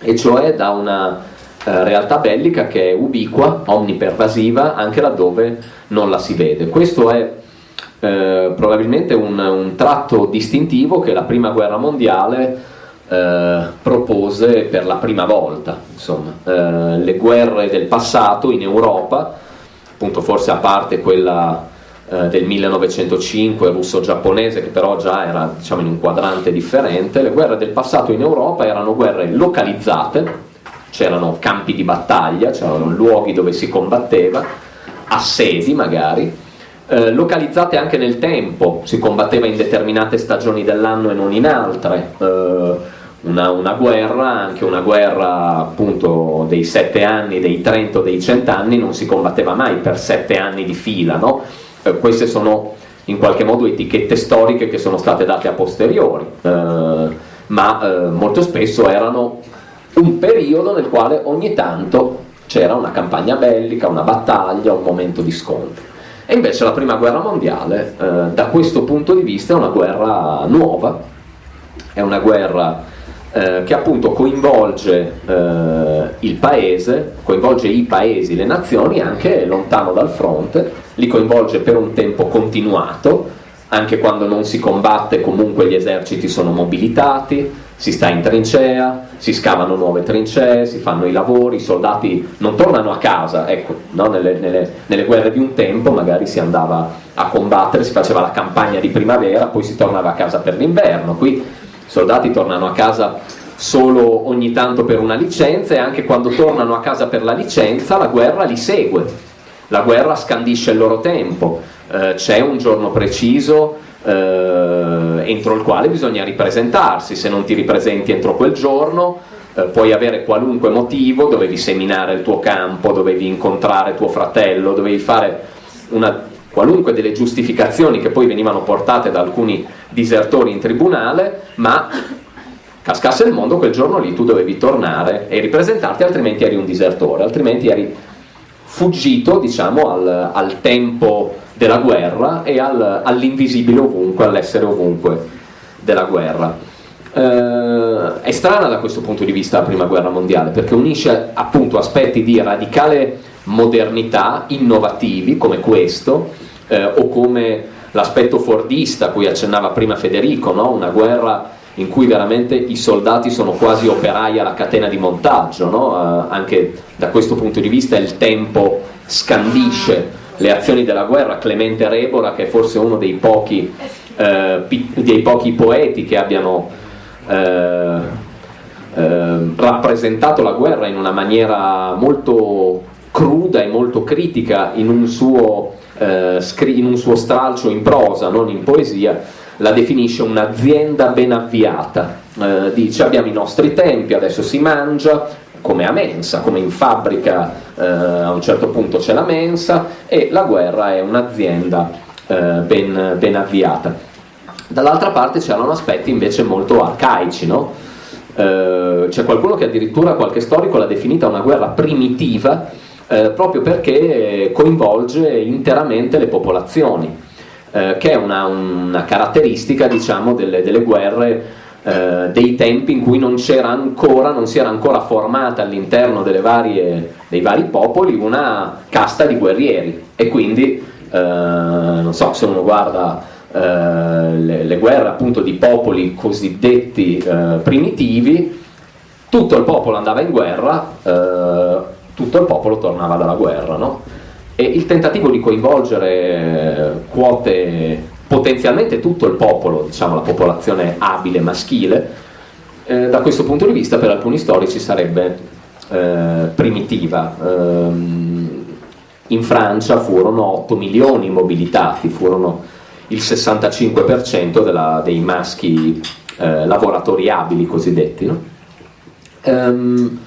e cioè da una eh, realtà bellica che è ubiqua, omnipervasiva, anche laddove non la si vede. Questo è eh, probabilmente un, un, tratto distintivo che la prima guerra mondiale eh, propose per la prima volta. Insomma, le guerre del passato in Europa appunto forse a parte quella eh, del 1905 russo-giapponese che però già era diciamo, in un quadrante differente, le guerre del passato in Europa erano guerre localizzate, c'erano campi di battaglia, c'erano luoghi dove si combatteva, assedi magari, eh, localizzate anche nel tempo, si combatteva in determinate stagioni dell'anno e non in altre. Eh, una, una, guerra, anche una guerra appunto dei sette anni, dei 30 dei cent'anni, non si combatteva mai per sette anni di fila, no? eh, queste sono in qualche modo etichette storiche che sono state date a posteriori, eh, ma eh, molto spesso erano un periodo nel quale ogni tanto c'era una campagna bellica, una battaglia, un momento di scontro. E invece la prima guerra mondiale, eh, da questo punto di vista, è una guerra nuova, è una guerra eh, che appunto coinvolge eh, il paese, coinvolge i paesi, le nazioni anche lontano dal fronte, li coinvolge per un tempo continuato, anche quando non si combatte comunque gli eserciti sono mobilitati, si sta in trincea, si scavano nuove trincee, si fanno i lavori, i soldati non tornano a casa, ecco, no? nelle, nelle, nelle, guerre di un tempo magari si andava a combattere, si faceva la campagna di primavera, poi si tornava a casa per l'inverno, qui soldati tornano a casa solo ogni tanto per una licenza e anche quando tornano a casa per la licenza la guerra li segue, la guerra scandisce il loro tempo, eh, c'è un giorno preciso eh, entro il quale bisogna ripresentarsi, se non ti ripresenti entro quel giorno eh, puoi avere qualunque motivo, dovevi seminare il tuo campo, dovevi incontrare tuo fratello, dovevi fare una qualunque delle giustificazioni che poi venivano portate da alcuni disertori in tribunale, ma cascasse il mondo quel giorno lì tu dovevi tornare e ripresentarti, altrimenti eri un disertore, altrimenti eri fuggito diciamo, al, al tempo della guerra e al, all'invisibile ovunque, all'essere ovunque della guerra. Eh, è strana da questo punto di vista la prima guerra mondiale perché unisce appunto aspetti di radicale modernità, innovativi come questo, eh, o come l'aspetto fordista a cui accennava prima Federico, no? una guerra in cui veramente i soldati sono quasi operai alla catena di montaggio, no? eh, anche da questo punto di vista il tempo scandisce le azioni della guerra, Clemente Rebora che è forse uno dei pochi, eh, dei pochi poeti che abbiano eh, eh, rappresentato la guerra in una maniera molto cruda e molto critica in un suo, eh, in un suo stralcio in prosa, non in poesia, la definisce un'azienda ben avviata. Eh, dice abbiamo i nostri tempi, adesso si mangia, come a mensa, come in fabbrica eh, a un certo punto c'è la mensa e la guerra è un'azienda eh, ben, ben, avviata. Dall'altra parte c'erano aspetti invece molto arcaici, no? eh, c'è qualcuno che addirittura qualche storico l'ha definita una guerra primitiva eh, proprio perché coinvolge interamente le popolazioni, eh, che è una, una caratteristica diciamo, delle, delle guerre eh, dei tempi in cui non ancora, non si era ancora formata all'interno dei vari popoli una casta di guerrieri. E quindi eh, non so se uno guarda eh, le, le, guerre appunto di popoli cosiddetti primitivi tutto il popolo andava in guerra tutto il popolo tornava dalla guerra no? e il tentativo di coinvolgere quote potenzialmente tutto il popolo, diciamo la popolazione abile maschile, eh, da questo punto di vista per alcuni storici sarebbe eh, primitiva. Um, in Francia furono 8 milioni mobilitati, furono il 65% della, dei maschi eh, lavoratori abili cosiddetti. No? Um,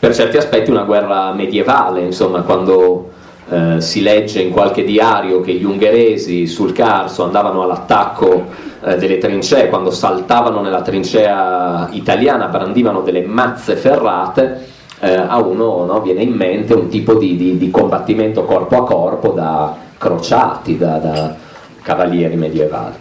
per certi aspetti una guerra medievale, insomma, quando eh, si legge in qualche diario che gli ungheresi sul Carso andavano all'attacco eh, delle trincee, quando saltavano nella trincea italiana brandivano delle mazze ferrate, eh, a uno no, viene in mente un tipo di, di, di, combattimento corpo a corpo da crociati, da, da cavalieri medievali.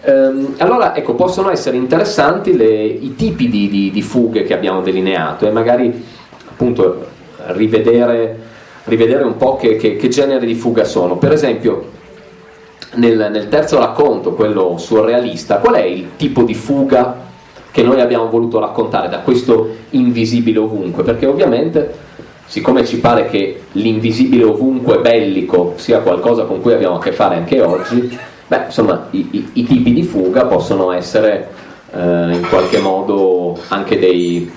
Ehm, allora, ecco, possono essere interessanti le, i tipi di, di, fughe che abbiamo delineato e magari appunto rivedere rivedere un po' che, che, che genere di fuga sono. Per esempio, nel, nel, terzo racconto, quello surrealista, qual è il tipo di fuga che noi abbiamo voluto raccontare da questo invisibile ovunque? Perché ovviamente, siccome ci pare che l'invisibile ovunque bellico sia qualcosa con cui abbiamo a che fare anche oggi, beh, insomma, i, i, i tipi di fuga possono essere eh, in qualche modo anche dei,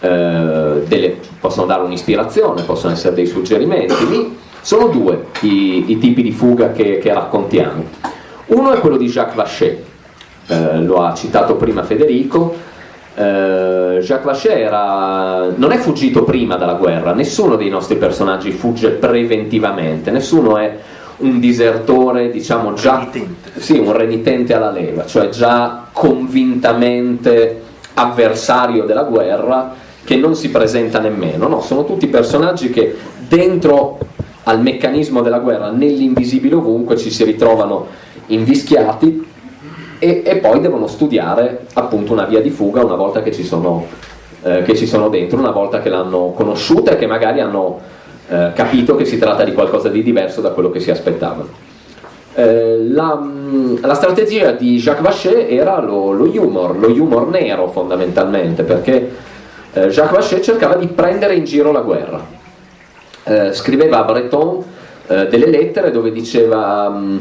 eh, delle, possono dare un'ispirazione, possono essere dei suggerimenti. Sono due i, i tipi di fuga che, che, raccontiamo. Uno è quello di Jacques Vachet, eh, lo ha citato prima Federico. Eh, Jacques Vachet era, non è fuggito prima dalla guerra, nessuno dei nostri personaggi fugge preventivamente, nessuno è un disertore, diciamo già sì, un renitente alla leva, cioè già convintamente avversario della guerra che non si presenta nemmeno, no, sono tutti personaggi che dentro al meccanismo della guerra, nell'invisibile ovunque, ci si ritrovano invischiati e, e poi devono studiare appunto una via di fuga una volta che ci sono, eh, che ci sono dentro, una volta che l'hanno conosciuta e che magari hanno eh, capito che si tratta di qualcosa di diverso da quello che si aspettavano. Eh, la, la, strategia di Jacques Vachet era lo, lo humor, lo humor nero fondamentalmente, perché eh, Jacques Vachet cercava di prendere in giro la guerra. Eh, scriveva a Breton eh, delle lettere dove diceva mm,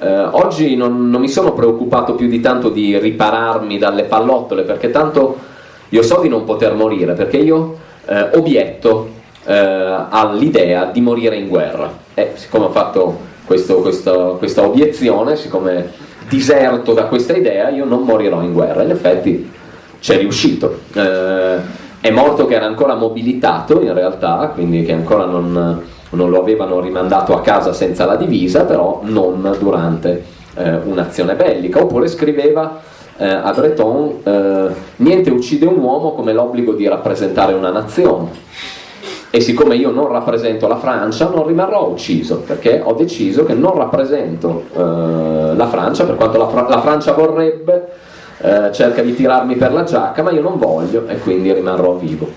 eh, oggi non, non, mi sono preoccupato più di tanto di ripararmi dalle pallottole perché tanto io so di non poter morire perché io eh, obietto eh, all'idea di morire in guerra. E siccome ho fatto questo, questo, questa obiezione, siccome diserto da questa idea, io non morirò in guerra. In effetti c'è riuscito. Eh, è morto che era ancora mobilitato in realtà, quindi che ancora non, non, lo avevano rimandato a casa senza la divisa, però non durante eh, un'azione bellica. Oppure scriveva eh, a Breton, eh, niente uccide un uomo come l'obbligo di rappresentare una nazione. E siccome io non rappresento la Francia, non rimarrò ucciso, perché ho deciso che non rappresento eh, la Francia, per quanto la, Fra- la Francia vorrebbe, eh, cerca di tirarmi per la giacca, ma io non voglio e quindi rimarrò vivo.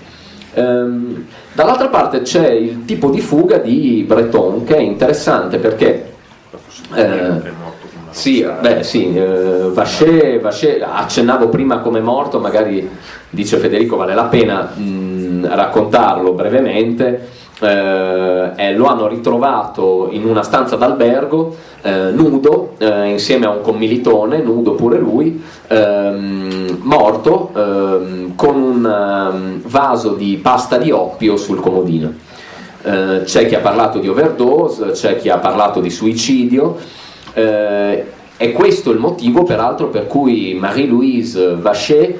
Ehm, dall'altra parte c'è il tipo di fuga di Breton che è interessante perché... Eh, sì, beh, sì, eh, Vacher, Vacher, accennavo prima come morto, magari dice Federico vale la pena mh, raccontarlo brevemente eh, eh, lo hanno ritrovato in una stanza d'albergo eh, nudo eh, insieme a un commilitone, nudo pure lui, ehm, morto ehm, con un um, vaso di pasta di oppio sul comodino. eh, c'è chi ha parlato di overdose, c'è chi ha parlato di suicidio. Eh, è questo il motivo, peraltro, per cui Marie-Louise Vachet,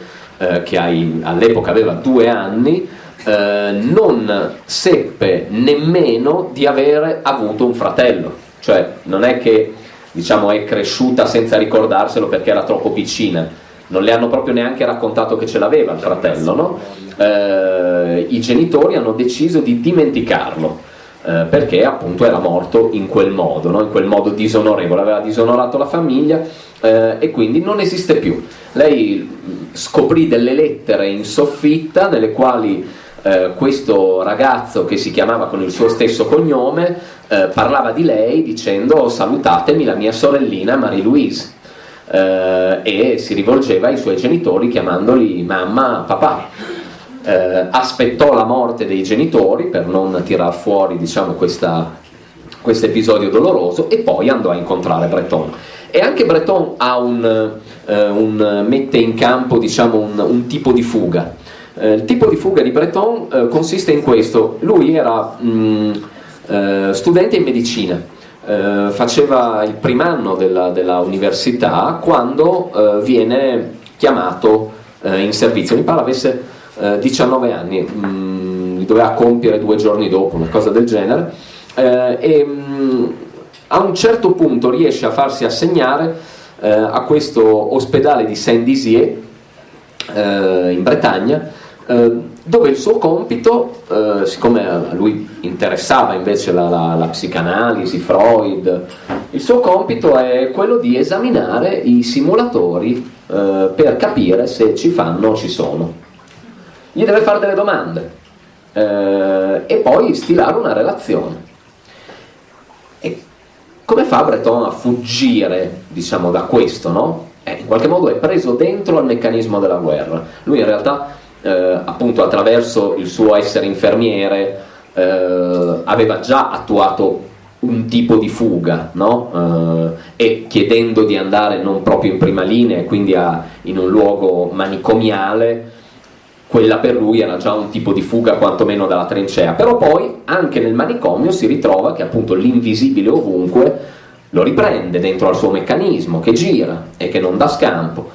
che all'epoca aveva due anni, eh, non seppe nemmeno di avere avuto un fratello, cioè non è che diciamo, è cresciuta senza ricordarselo perché era troppo piccina, non le hanno proprio neanche raccontato che ce l'aveva il fratello, no? eh, i genitori hanno deciso di dimenticarlo. Eh, perché appunto era morto in quel modo, no? in quel modo disonorevole, aveva disonorato la famiglia eh, e quindi non esiste più. Lei scoprì delle lettere in soffitta nelle quali eh, questo ragazzo che si chiamava con il suo stesso cognome eh, parlava di lei dicendo salutatemi la mia sorellina Marie-Louise eh, e si rivolgeva ai suoi genitori chiamandoli mamma, papà. Eh, aspettò la morte dei genitori per non tirar fuori diciamo, questo episodio doloroso e poi andò a incontrare Breton. E anche Breton un, eh, un, mette in campo diciamo, un, un tipo di fuga eh, il tipo di fuga di Breton eh, consiste in questo, lui era mh, mm, eh, studente in medicina, eh, faceva il primo anno della, della università quando eh, viene chiamato in servizio, mi pare avesse 19 anni, mh, mm, li doveva compiere due giorni dopo, una cosa del genere, e mh, mm, a un certo punto riesce a farsi assegnare a questo ospedale di Saint-Dizier in Bretagna eh, dove il suo compito, eh, siccome a lui interessava invece la, la, la, psicanalisi, Freud, il suo compito è quello di esaminare i simulatori eh, per capire se ci fanno o ci sono. Gli deve fare delle domande eh, e poi stilare una relazione. E come fa Breton a fuggire diciamo, da questo? No? Eh, in qualche modo è preso dentro al meccanismo della guerra. Lui in realtà eh, appunto attraverso il suo essere infermiere eh, aveva già attuato un tipo di fuga no? eh, e chiedendo di andare non proprio in prima linea quindi a, in un luogo manicomiale quella per lui era già un tipo di fuga quantomeno dalla trincea però poi anche nel manicomio si ritrova che appunto l'invisibile ovunque lo riprende dentro al suo meccanismo che gira e che non dà scampo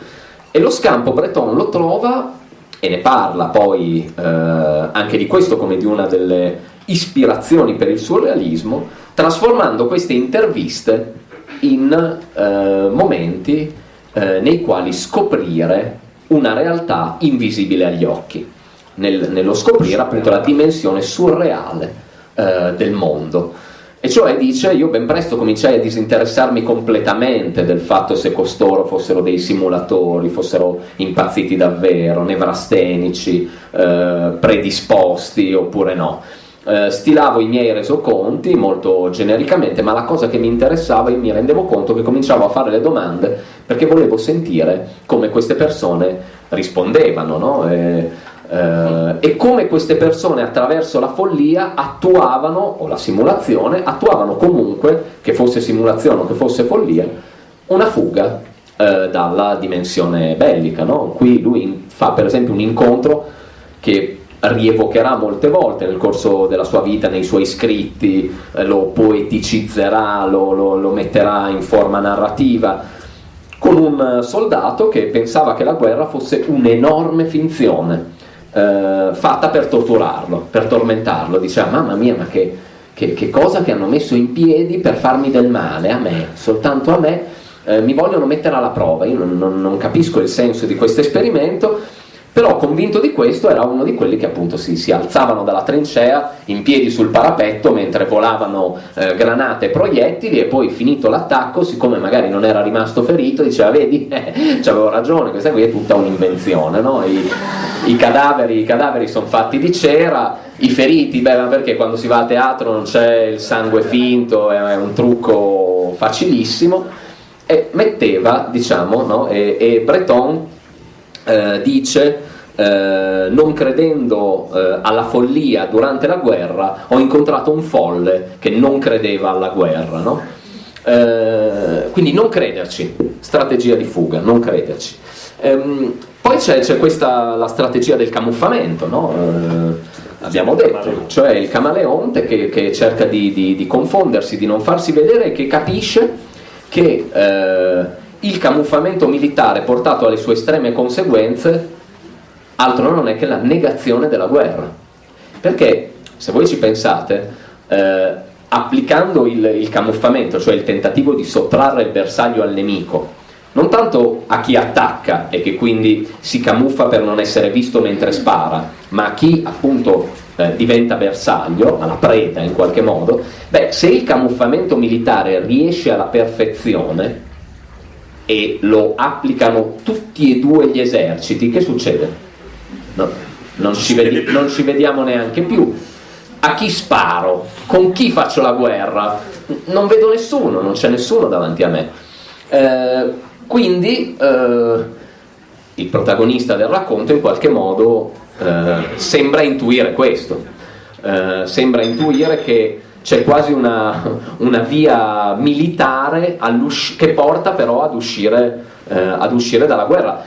e lo scampo Breton lo trova e ne parla poi eh, anche di questo come di una delle ispirazioni per il suo realismo, trasformando queste interviste in eh, momenti eh, nei quali scoprire una realtà invisibile agli occhi, nel, nello scoprire appunto la dimensione surreale eh, del mondo. E cioè dice, io ben presto cominciai a disinteressarmi completamente del fatto se costoro fossero dei simulatori, fossero impazziti davvero, nevrastenici, eh, predisposti oppure no. Eh, stilavo i miei resoconti molto genericamente, ma la cosa che mi interessava, io mi rendevo conto che cominciavo a fare le domande perché volevo sentire come queste persone rispondevano, no? E, eh, e come queste persone attraverso la follia attuavano, o la simulazione, attuavano comunque, che fosse simulazione o che fosse follia, una fuga eh, dalla dimensione bellica. No? Qui lui fa per esempio un incontro che rievocherà molte volte nel corso della sua vita, nei suoi scritti, eh, lo poeticizzerà, lo, lo, lo metterà in forma narrativa, con un soldato che pensava che la guerra fosse un'enorme finzione eh, fatta per torturarlo, per tormentarlo. Diceva, mamma mia, ma che, che, che, cosa che hanno messo in piedi per farmi del male, a me, soltanto a me, eh, mi vogliono mettere alla prova. Io non, non, non capisco il senso di questo esperimento però convinto di questo era uno di quelli che appunto si, si alzavano dalla trincea in piedi sul parapetto mentre volavano eh, granate e proiettili e poi finito l'attacco, siccome magari non era rimasto ferito, diceva vedi, eh, avevo ragione, questa qui è tutta un'invenzione, no? I, i, cadaveri, cadaveri sono fatti di cera, i feriti, beh ma perché quando si va a teatro non c'è il sangue finto, è un trucco facilissimo, e metteva, diciamo, no? e, e Breton eh, dice eh, non credendo eh, alla follia durante la guerra ho incontrato un folle che non credeva alla guerra no? Eh, quindi non crederci strategia di fuga non crederci ehm, poi c'è, c'è, questa la strategia del camuffamento no? Eh, abbiamo detto, cioè il camaleonte che, che cerca di, di, di, confondersi, di non farsi vedere e che capisce che eh, il camuffamento militare portato alle sue estreme conseguenze altro non è che la negazione della guerra. Perché se voi ci pensate, eh, applicando il, il camuffamento, cioè il tentativo di sottrarre il bersaglio al nemico, non tanto a chi attacca e che quindi si camuffa per non essere visto mentre spara, ma a chi appunto eh, diventa bersaglio, alla preda in qualche modo, beh, se il camuffamento militare riesce alla perfezione e lo applicano tutti e due gli eserciti, che succede? No, non, ci vedi, non ci vediamo neanche più. A chi sparo? Con chi faccio la guerra? Non vedo nessuno, non c'è nessuno davanti a me. Eh, quindi eh, il protagonista del racconto in qualche modo eh, sembra intuire questo, eh, sembra intuire che c'è quasi una, una via militare che porta però ad uscire, eh, ad uscire dalla guerra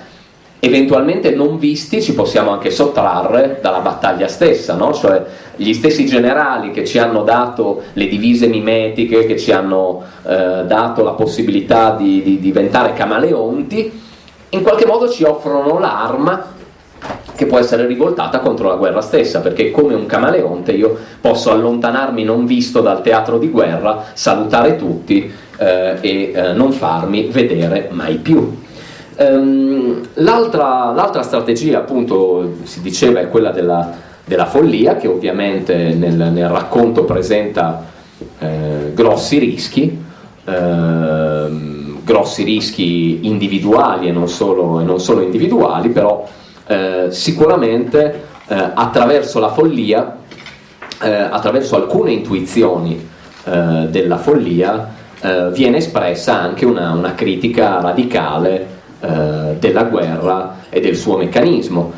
eventualmente non visti ci possiamo anche sottrarre dalla battaglia stessa, no? cioè gli stessi generali che ci hanno dato le divise mimetiche, che ci hanno eh, dato la possibilità di, di diventare camaleonti, in qualche modo ci offrono l'arma che può essere rivoltata contro la guerra stessa, perché come un camaleonte io posso allontanarmi non visto dal teatro di guerra, salutare tutti eh, e eh, non farmi vedere mai più. Um, l'altra, l'altra, strategia, appunto, si diceva, è quella della, della follia, che ovviamente nel, nel racconto presenta eh, grossi rischi, eh, grossi rischi individuali e non solo, e non solo individuali, però eh, sicuramente eh, attraverso la follia, eh, attraverso alcune intuizioni eh, della follia, viene espressa anche una, una critica radicale della guerra e del suo meccanismo.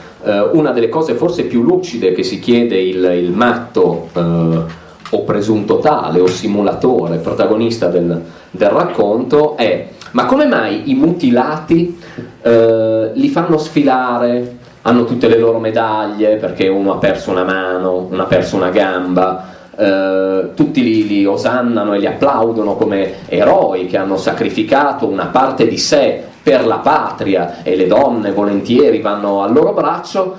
Una delle cose forse più lucide che si chiede il, il matto o presunto tale o simulatore, protagonista del, del racconto, è ma come mai i mutilati eh, li fanno sfilare, hanno tutte le loro medaglie perché uno ha perso una mano, uno ha perso una gamba, eh, tutti li, li, osannano e li applaudono come eroi che hanno sacrificato una parte di sé per la patria e le donne volentieri vanno al loro braccio,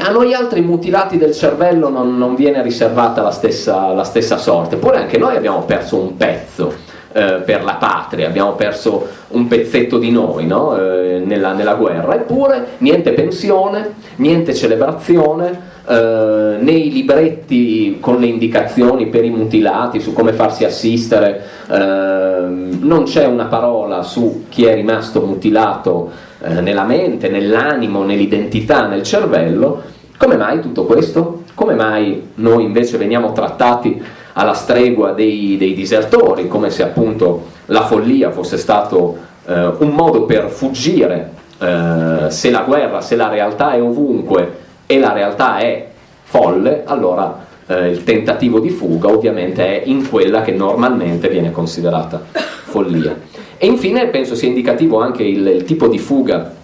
a noi altri mutilati del cervello non, non viene riservata la stessa, la stessa, sorte, eppure anche noi abbiamo perso un pezzo eh, per la patria, abbiamo perso un pezzetto di noi no? eh, nella, nella guerra, eppure niente pensione, niente celebrazione, eh, nei libretti con le indicazioni per i mutilati su come farsi assistere, eh, non c'è una parola su chi è rimasto mutilato eh, nella mente, nell'animo, nell'identità, nel cervello. Come mai tutto questo? Come mai noi invece veniamo trattati alla stregua dei, dei disertori, come se appunto la follia fosse stato eh, un modo per fuggire eh, se la guerra, se la realtà è ovunque e la realtà è folle, allora eh, il tentativo di fuga ovviamente è in quella che normalmente viene considerata follia. E infine penso sia indicativo anche il, il tipo di fuga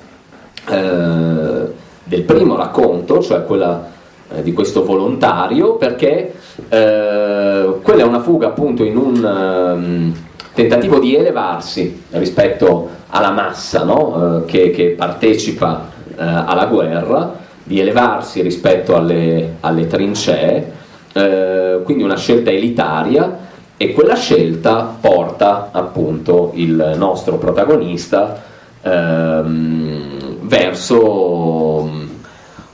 eh, del primo racconto, cioè quella di questo volontario, perché eh, quella è una fuga appunto in un um, tentativo di elevarsi rispetto alla massa no? Eh, che, che, partecipa eh, alla guerra di elevarsi rispetto alle, alle trincee, eh, quindi una scelta elitaria e quella scelta porta appunto il nostro protagonista ehm, verso,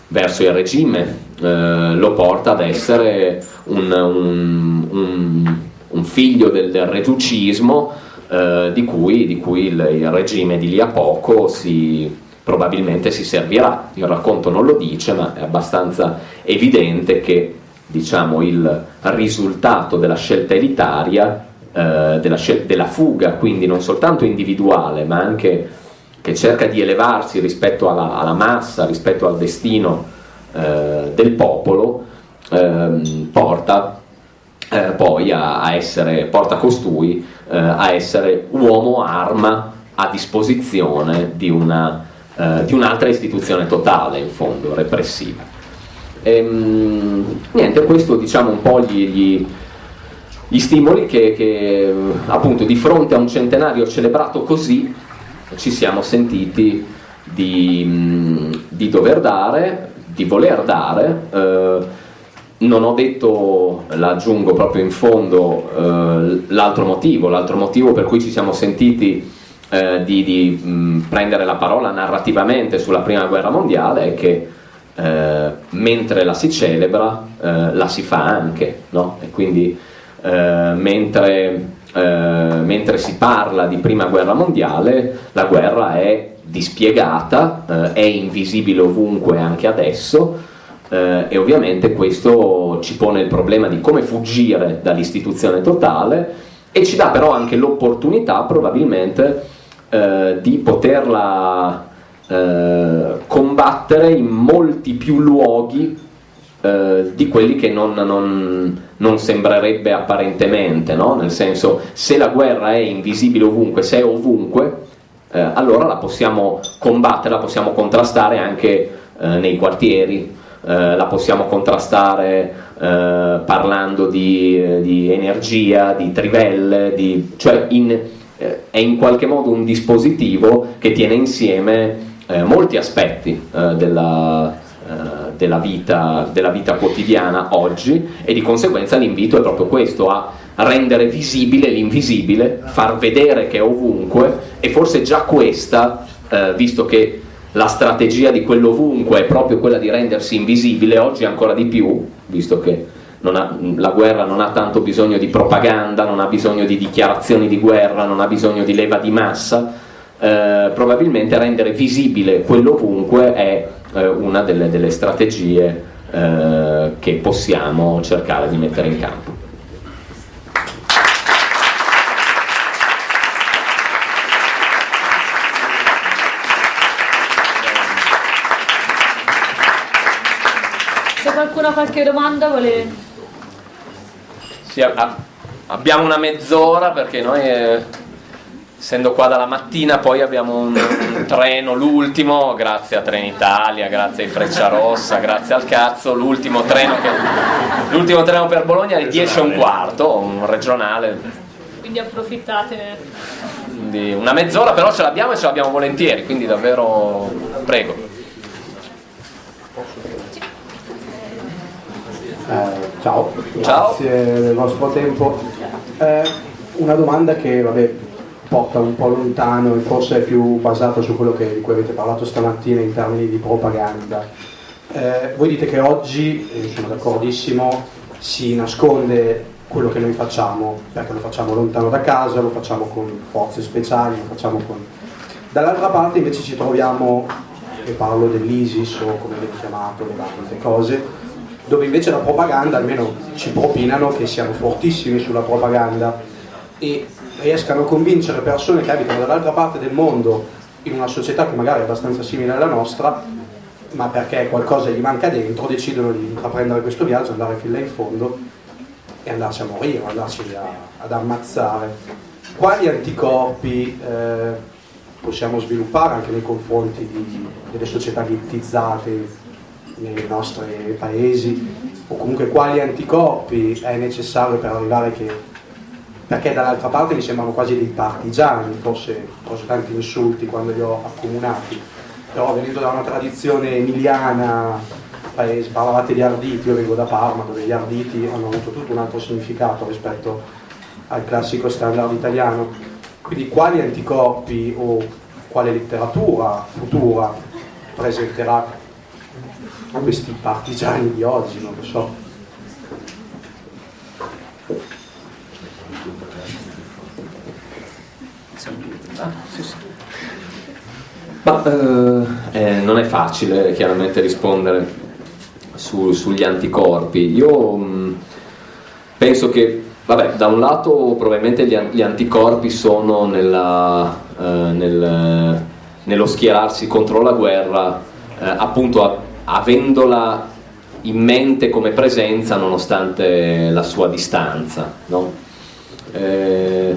verso, il regime, eh, lo porta ad essere un, un, un, un figlio del, del reducismo eh, di cui, di cui il, il regime di lì a poco si probabilmente si servirà. Il racconto non lo dice, ma è abbastanza evidente che diciamo, il risultato della scelta elitaria, eh, della, scel- della, fuga, quindi non soltanto individuale, ma anche che cerca di elevarsi rispetto alla, alla massa, rispetto al destino eh, del popolo, ehm, porta eh, poi a, a, essere, porta costui eh, a essere uomo arma a disposizione di una eh, di un'altra istituzione totale, in fondo, repressiva. Ehm, niente, questo diciamo un po' gli, gli, gli stimoli che, che appunto di fronte a un centenario celebrato così ci siamo sentiti di, di dover dare, di voler dare. Eh, non ho detto, l'aggiungo proprio in fondo, eh, l'altro motivo, l'altro motivo per cui ci siamo sentiti eh, di, di mh, prendere la parola narrativamente sulla prima guerra mondiale è che eh, mentre la si celebra eh, la si fa anche, no? e quindi eh, mentre, eh, mentre, si parla di prima guerra mondiale la guerra è dispiegata, è invisibile ovunque anche adesso, eh, e ovviamente questo ci pone il problema di come fuggire dall'istituzione totale e ci dà però anche l'opportunità probabilmente eh, di poterla eh, combattere in molti più luoghi eh, di quelli che non, non, non sembrerebbe apparentemente, no? nel senso se la guerra è invisibile ovunque, se è ovunque, eh, allora la possiamo combattere, la possiamo contrastare anche eh, nei quartieri, eh, la possiamo contrastare eh, parlando di, di, energia, di trivelle, di, cioè in, eh, è in qualche modo un dispositivo che tiene insieme eh, molti aspetti eh, della, della, vita, della vita quotidiana oggi e di conseguenza l'invito è proprio questo, a rendere visibile l'invisibile, far vedere che è ovunque e forse già questa, eh, visto che la strategia di quell'ovunque è proprio quella di rendersi invisibile, oggi ancora di più, visto che ha, la guerra non ha tanto bisogno di propaganda, non ha bisogno di dichiarazioni di guerra, non ha bisogno di leva di massa, eh, probabilmente rendere visibile quell'ovunque è eh, una delle, delle strategie eh, che possiamo cercare di mettere in campo. Ha qualche domanda vuole... Sì, a, abbiamo una mezz'ora perché noi, eh, essendo qua dalla mattina, poi abbiamo un, un treno, l'ultimo, grazie a Trenitalia, grazie ai Frecciarossa, grazie al cazzo, l'ultimo treno, che, treno per Bologna è 10 e un quarto, un regionale. Quindi approfittate. Quindi una mezz'ora però ce l'abbiamo e ce l'abbiamo volentieri, quindi davvero prego. Eh, ciao, ciao, grazie del vostro tempo. Eh, una domanda che vabbè, porta un po' lontano e forse è più basata su quello che, di cui avete parlato stamattina in termini di propaganda. Eh, voi dite che oggi, e sono d'accordissimo, si nasconde quello che noi facciamo, perché lo facciamo lontano da casa, lo facciamo con forze speciali, lo facciamo con... Dall'altra parte invece ci troviamo, e parlo dell'ISIS o come viene chiamato, le varie cose, dove invece la propaganda, almeno ci propinano che siamo fortissimi sulla propaganda e riescano a convincere persone che abitano dall'altra parte del mondo in una società che magari è abbastanza simile alla nostra, ma perché qualcosa gli manca dentro, decidono di intraprendere questo viaggio, andare fin là in fondo e andarci a morire, andarci a, ad ammazzare. Quali anticorpi eh, possiamo sviluppare anche nei confronti di, delle società ghettizzate nei nostri paesi o comunque quali anticorpi è necessario per arrivare che perché dall'altra parte mi sembrano quasi dei partigiani, forse forse tanti insulti quando li ho accomunati, però venendo da una tradizione emiliana, paese, parlavate di Arditi, io vengo da Parma dove gli Arditi hanno avuto tutto un altro significato rispetto al classico standard italiano, quindi quali anticorpi o quale letteratura futura presenterà a questi partigiani di oggi, non lo so. Ma eh, eh, non è facile chiaramente rispondere su, sugli anticorpi. Io mm, penso che, vabbè, da un lato probabilmente gli, gli anticorpi sono nella, eh, nel, nello schierarsi contro la guerra, eh, appunto a, avendola in mente come presenza nonostante la sua distanza. No? Eh,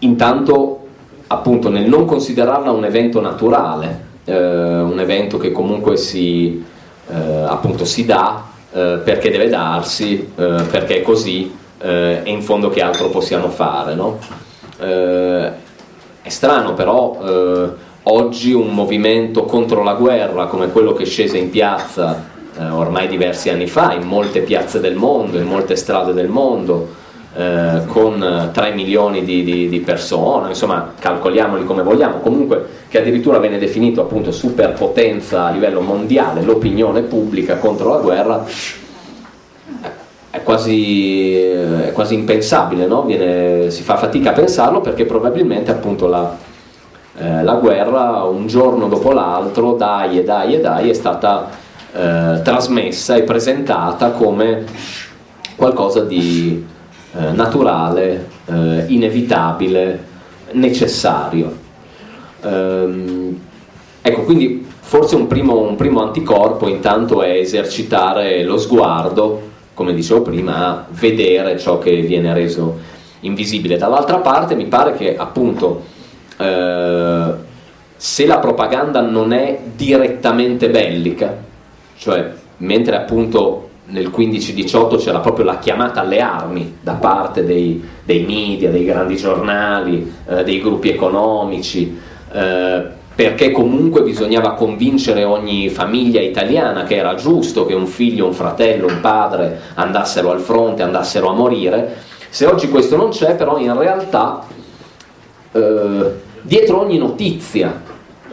intanto appunto nel non considerarla un evento naturale, eh, un evento che comunque si, eh, appunto, si dà eh, perché deve darsi, eh, perché è così eh, e in fondo che altro possiamo fare. No? È strano però oggi un movimento contro la guerra come quello che scese in piazza ormai diversi anni fa in molte piazze del mondo, in molte strade del mondo, eh, con 3 milioni di, di, di, persone, insomma calcoliamoli come vogliamo, comunque che addirittura viene definito appunto superpotenza a livello mondiale, l'opinione pubblica contro la guerra, è quasi, è quasi impensabile, no? Viene, si fa fatica a pensarlo perché probabilmente appunto la, eh, la guerra un giorno dopo l'altro, dai e dai e dai, è stata eh, trasmessa e presentata come qualcosa di eh, naturale, eh, inevitabile, necessario. Ehm, ecco, quindi forse un primo, un primo anticorpo intanto è esercitare lo sguardo, come dicevo prima, a vedere ciò che viene reso invisibile. Dall'altra parte mi pare che appunto eh, se la propaganda non è direttamente bellica, cioè mentre appunto nel 15-18 c'era proprio la chiamata alle armi da parte dei, dei media, dei grandi giornali, eh, dei gruppi economici, eh, perché comunque bisognava convincere ogni famiglia italiana che era giusto che un figlio, un fratello, un padre andassero al fronte, andassero a morire. Se oggi questo non c'è, però in realtà eh, dietro ogni notizia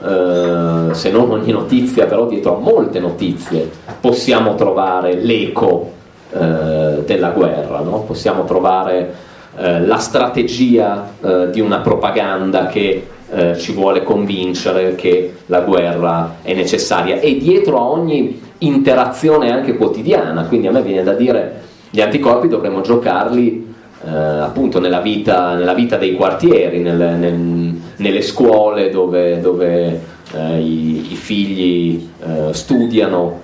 eh, se non ogni notizia, però dietro a molte notizie possiamo trovare l'eco eh, della guerra, no? possiamo trovare eh, la strategia eh, di una propaganda che eh, ci vuole convincere che la guerra è necessaria e dietro a ogni interazione anche quotidiana, quindi a me viene da dire gli anticorpi dovremmo giocarli eh, appunto nella vita, nella vita, dei quartieri, nel, nel, nelle scuole dove, dove eh, i, i, figli eh, studiano,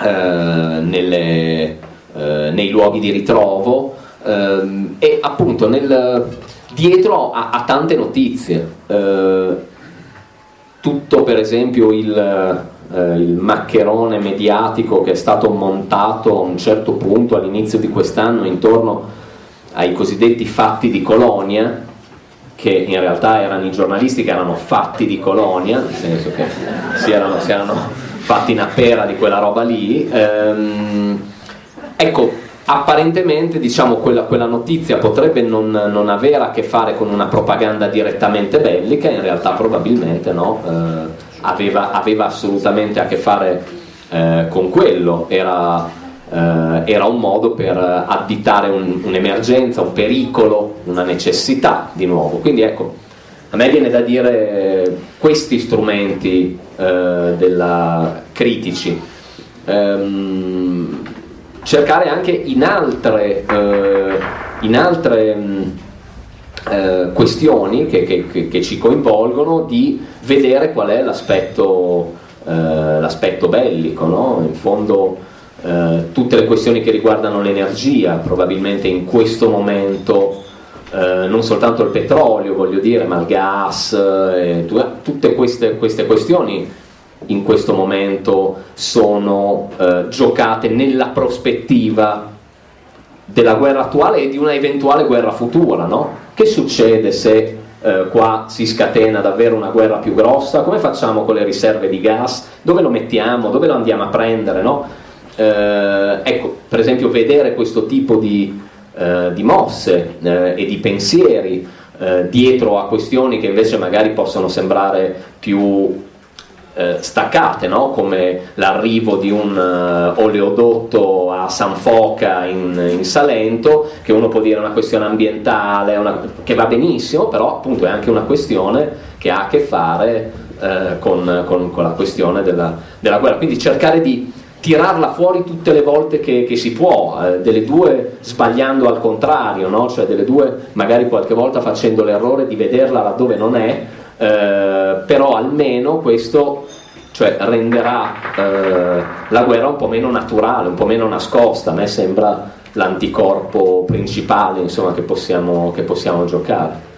eh, nelle, eh, nei luoghi di ritrovo ehm, e appunto nel, dietro a, a, tante notizie. tutto per esempio il, il maccherone mediatico che è stato montato a un certo punto all'inizio di quest'anno intorno ai cosiddetti fatti di Colonia, che in realtà erano i giornalisti che erano fatti di Colonia, nel senso che si erano, si erano fatti una pera di quella roba lì. Ehm, ecco, apparentemente diciamo, quella, quella, notizia potrebbe non, non, avere a che fare con una propaganda direttamente bellica, in realtà probabilmente no, eh, aveva, aveva, assolutamente a che fare eh, con quello, era era un modo per additare un, un'emergenza, un pericolo, una necessità di nuovo. Quindi ecco, a me viene da dire questi strumenti eh, della, critici, ehm, cercare anche in altre, eh, in altre mh, eh, questioni che, che, che, ci coinvolgono di vedere qual è l'aspetto, eh, bellico, no? in fondo eh, tutte le questioni che riguardano l'energia, probabilmente in questo momento eh, non soltanto il petrolio, voglio dire, ma il gas, eh, tutte queste, queste, questioni in questo momento sono eh, giocate nella prospettiva della guerra attuale e di una eventuale guerra futura, no? Che succede se eh, qua si scatena davvero una guerra più grossa? Come facciamo con le riserve di gas? Dove lo mettiamo? Dove lo andiamo a prendere? No? Eh, ecco, per esempio vedere questo tipo di, eh, di mosse eh, e di pensieri eh, dietro a questioni che invece magari possono sembrare più eh, staccate, no? come l'arrivo di un oleodotto a San Foca in, in, Salento, che uno può dire è una questione ambientale, una, che va benissimo, però appunto è anche una questione che ha a che fare eh, con, con, con, la questione della, della guerra. Quindi cercare di tirarla fuori tutte le volte che, che si può, eh, delle due sbagliando al contrario, no? cioè delle due magari qualche volta facendo l'errore di vederla laddove non è, eh, però almeno questo cioè, renderà eh, la guerra un po' meno naturale, un po' meno nascosta, a me sembra l'anticorpo principale insomma, che, possiamo, che possiamo giocare.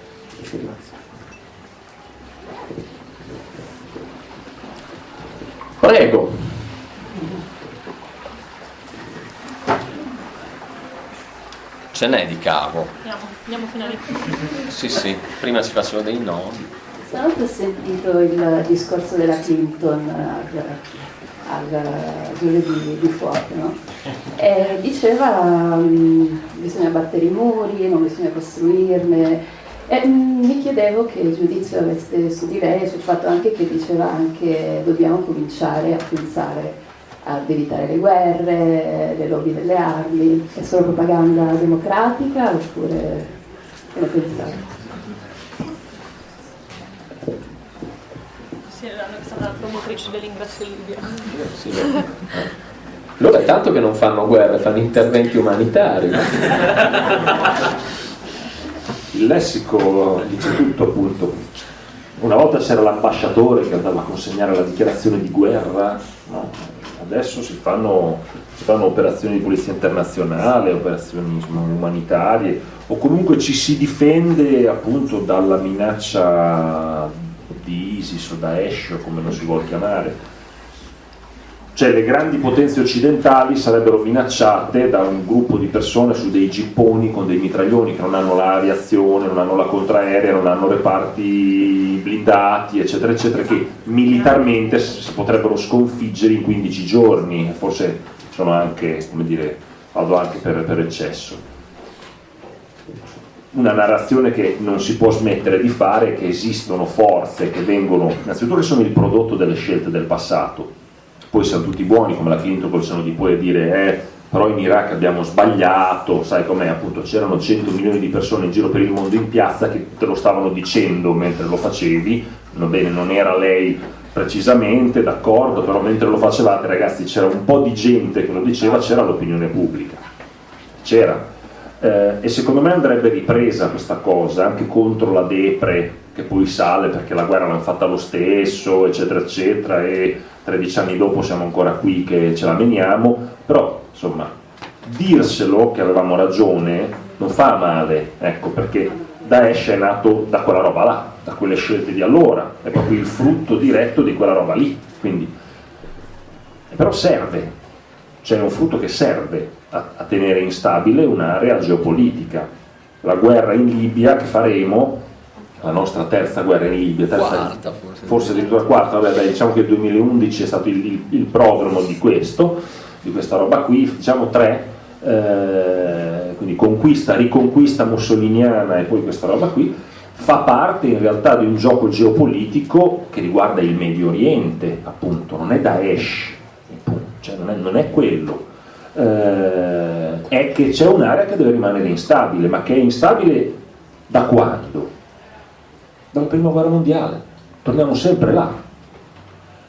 Ce n'è di cavo. Andiamo, andiamo fino alle... Sì, sì, prima si facevano dei nodi. Stanotte ho sentito il discorso della Clinton al, al giovedì di fuoco, no? E diceva um, bisogna battere i muri, non bisogna costruirne. E mm, mi chiedevo che giudizio aveste su di lei, sul fatto anche che diceva anche dobbiamo cominciare a pensare ad evitare le guerre, le lobby delle armi. È solo propaganda democratica oppure che ne pensate? Sì, è stata la promotrice dell'ingresso in Libia. Sì. Loro è tanto che non fanno guerre, fanno interventi umanitari. Il lessico dice tutto appunto. Una volta c'era l'ambasciatore che andava a consegnare la dichiarazione di guerra? Adesso si fanno, si fanno, operazioni di polizia internazionale, operazioni insomma, umanitarie, o comunque ci si difende appunto dalla minaccia di ISIS o Daesh o come lo si vuole chiamare. Cioè le grandi potenze occidentali sarebbero minacciate da un gruppo di persone su dei gipponi con dei mitraglioni che non hanno l'aviazione, non hanno la contraerea, non hanno reparti blindati, eccetera, eccetera, che militarmente si potrebbero sconfiggere in 15 giorni, forse sono anche, come dire, vado anche per, per eccesso. Una narrazione che non si può smettere di fare, che esistono forze che vengono, innanzitutto che sono il prodotto delle scelte del passato, poi siamo tutti buoni come la Clinton col seno di poi dire eh, però in Iraq abbiamo sbagliato, sai com'è appunto c'erano 100 milioni di persone in giro per il mondo in piazza che te lo stavano dicendo mentre lo facevi, va bene, non era lei precisamente, d'accordo, però mentre lo facevate ragazzi c'era un po' di gente che lo diceva, c'era l'opinione pubblica, c'era. Eh, e secondo me andrebbe ripresa questa cosa anche contro la depre che poi sale perché la guerra l'hanno fatta lo stesso, eccetera, eccetera, e 13 anni dopo siamo ancora qui che ce la meniamo, però insomma dirselo che avevamo ragione non fa male, ecco perché Daesh è nato da quella roba là, da quelle scelte di allora, è proprio il frutto diretto di quella roba lì, quindi. Però serve, cioè è un frutto che serve a, a tenere instabile un'area geopolitica. La guerra in Libia che faremo la nostra terza guerra in Libia, terza, quarta forse, forse addirittura quarta, vabbè, dai, diciamo che il 2011 è stato il, il, il prodromo di questo, di questa roba qui, diciamo tre, eh, quindi conquista, riconquista mussoliniana e poi questa roba qui, fa parte in realtà di un gioco geopolitico che riguarda il Medio Oriente, appunto, non è Daesh, cioè non, è, non è quello, eh, è che c'è un'area che deve rimanere instabile, ma che è instabile da quando? Dalla prima guerra mondiale, torniamo sempre là.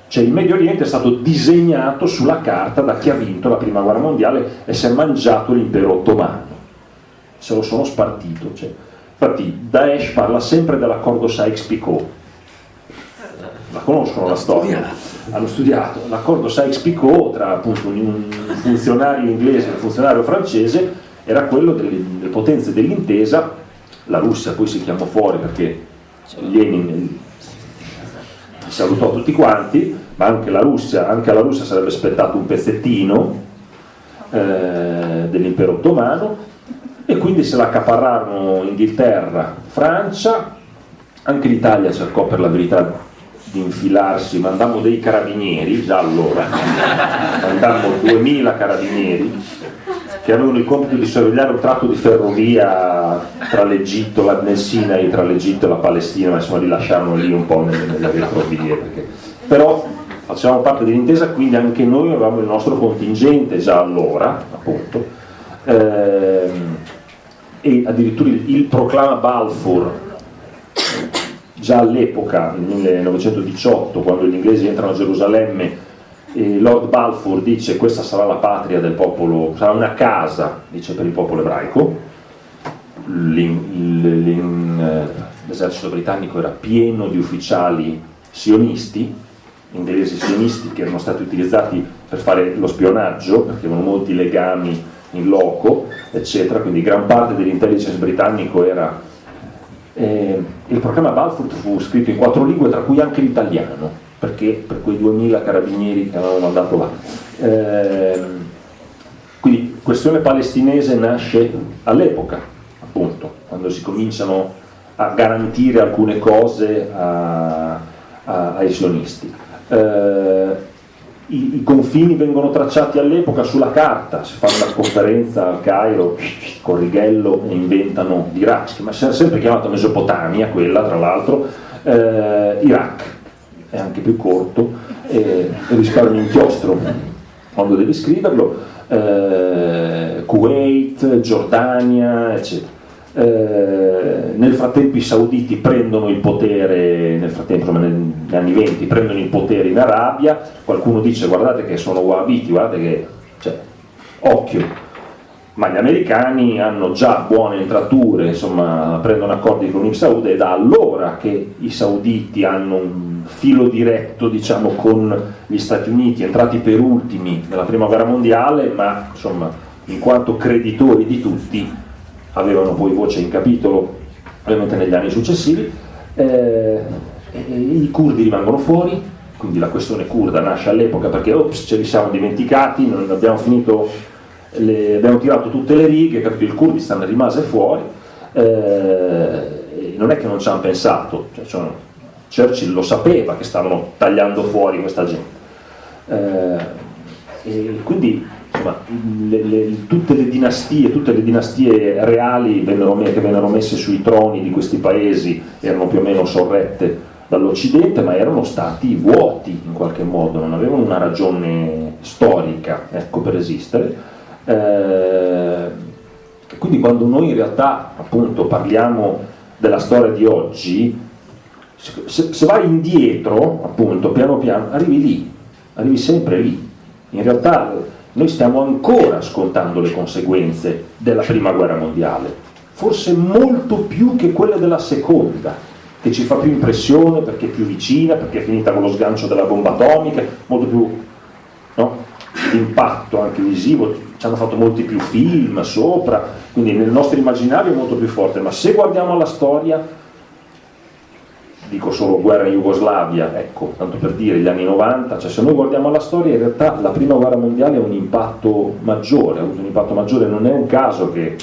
Cioè il Medio Oriente è stato disegnato sulla carta da chi ha vinto la prima guerra mondiale e si è mangiato l'impero ottomano, se lo sono spartito. Cioè. Infatti Daesh parla sempre dell'accordo Sykes-Picot, la conoscono la storia, hanno studiato l'accordo Sykes-Picot tra appunto un funzionario inglese e un funzionario francese era quello delle, delle potenze dell'intesa, la Russia poi si chiamò fuori perché Lenin salutò tutti quanti, ma anche la Russia, anche alla Russia sarebbe aspettato un pezzettino eh, dell'impero ottomano e quindi se la accaparrarono Inghilterra, Francia, anche l'Italia cercò per la verità di infilarsi, mandammo dei carabinieri, già allora, mandammo 2000 carabinieri che avevano il compito di sorvegliare un tratto di ferrovia tra l'Egitto, la, nel Sinai, tra l'Egitto e la Palestina, ma insomma li lasciarono lì un po' nelle, nelle retrovie. Perché... Però facevamo parte dell'intesa, quindi anche noi avevamo il nostro contingente già allora, appunto, ehm, e addirittura il, il proclama Balfour, già all'epoca, nel 1918, quando gli inglesi entrano a Gerusalemme, Lord Balfour dice questa sarà la patria del popolo, sarà una casa, dice per il popolo ebraico, eh, l'esercito britannico era pieno di ufficiali sionisti, inglesi sionisti che erano stati utilizzati per fare lo spionaggio, perché avevano molti legami in loco, eccetera, quindi gran parte dell'intelligence britannico era... Eh, il programma Balfour fu scritto in quattro lingue, tra cui anche l'italiano, perché per quei 2000 carabinieri che avevano mandato là. Eh, quindi questione palestinese nasce all'epoca, appunto, quando si cominciano a garantire alcune cose a, a, ai sionisti. Eh, i, i, confini vengono tracciati all'epoca sulla carta, si fa una conferenza al Cairo con Righello e inventano l'Iraq, ma si è sempre chiamata Mesopotamia, quella tra l'altro, eh, Iraq, è anche più corto, e, risparmi inchiostro quando devi scriverlo, eh, Kuwait, Giordania, eccetera. Eh, nel frattempo i sauditi prendono il potere, nel frattempo negli anni 20 prendono il potere in Arabia, qualcuno dice guardate che sono wahhabiti, guardate che, cioè, occhio, ma gli americani hanno già buone entrature, insomma prendono accordi con i saudi ed è da allora che i sauditi hanno un filo diretto diciamo, con gli Stati Uniti, entrati per ultimi nella prima guerra mondiale, ma insomma in quanto creditori di tutti avevano poi voce in capitolo ovviamente negli anni successivi, eh, i curdi rimangono fuori, quindi la questione curda nasce all'epoca perché ops, ce li siamo dimenticati, non abbiamo finito, le, abbiamo tirato tutte le righe, capito? il Kurdistan rimase fuori, eh, non è che non ci hanno pensato, cioè, cioè, Churchill lo sapeva che stavano tagliando fuori questa gente. Eh, quindi insomma, le, le, tutte le dinastie, tutte le dinastie reali vennero, che vennero messe sui troni di questi paesi erano più o meno sorrette dall'Occidente, ma erano stati vuoti in qualche modo, non avevano una ragione storica ecco, per esistere. Eh, quindi quando noi in realtà appunto parliamo della storia di oggi, se, se vai indietro, appunto, piano piano, arrivi lì, arrivi sempre lì. In realtà noi stiamo ancora scontando le conseguenze della prima guerra mondiale, forse molto più che quelle della seconda, che ci fa più impressione perché è più vicina, perché è finita con lo sgancio della bomba atomica, molto più no? impatto anche visivo, ci hanno fatto molti più film sopra, quindi nel nostro immaginario è molto più forte, ma se guardiamo alla storia dico solo guerra in Jugoslavia, ecco, tanto per dire gli anni 90, cioè se noi guardiamo la storia in realtà la prima guerra mondiale ha un impatto maggiore, ha avuto un impatto maggiore, non è un caso che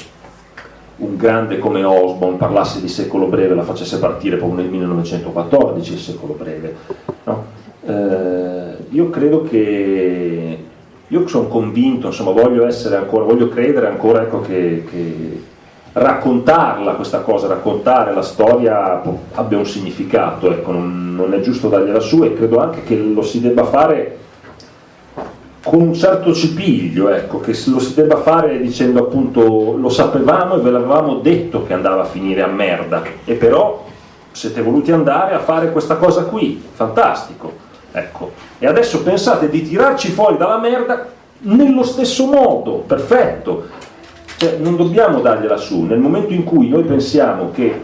un grande come Osborne parlasse di secolo breve, la facesse partire proprio nel 1914 il secolo breve. No? Eh, io credo che, io sono convinto, insomma voglio ancora, voglio credere ancora ecco, che, che raccontarla questa cosa, raccontare la storia abbia un significato, ecco, non, non, è giusto dargliela su e credo anche che lo si debba fare con un certo cipiglio, ecco, che lo si debba fare dicendo appunto lo sapevamo e ve l'avevamo detto che andava a finire a merda. E però siete voluti andare a fare questa cosa qui, fantastico, ecco. E adesso pensate di tirarci fuori dalla merda nello stesso modo, perfetto, cioè, non dobbiamo dargliela su, nel momento in cui noi pensiamo che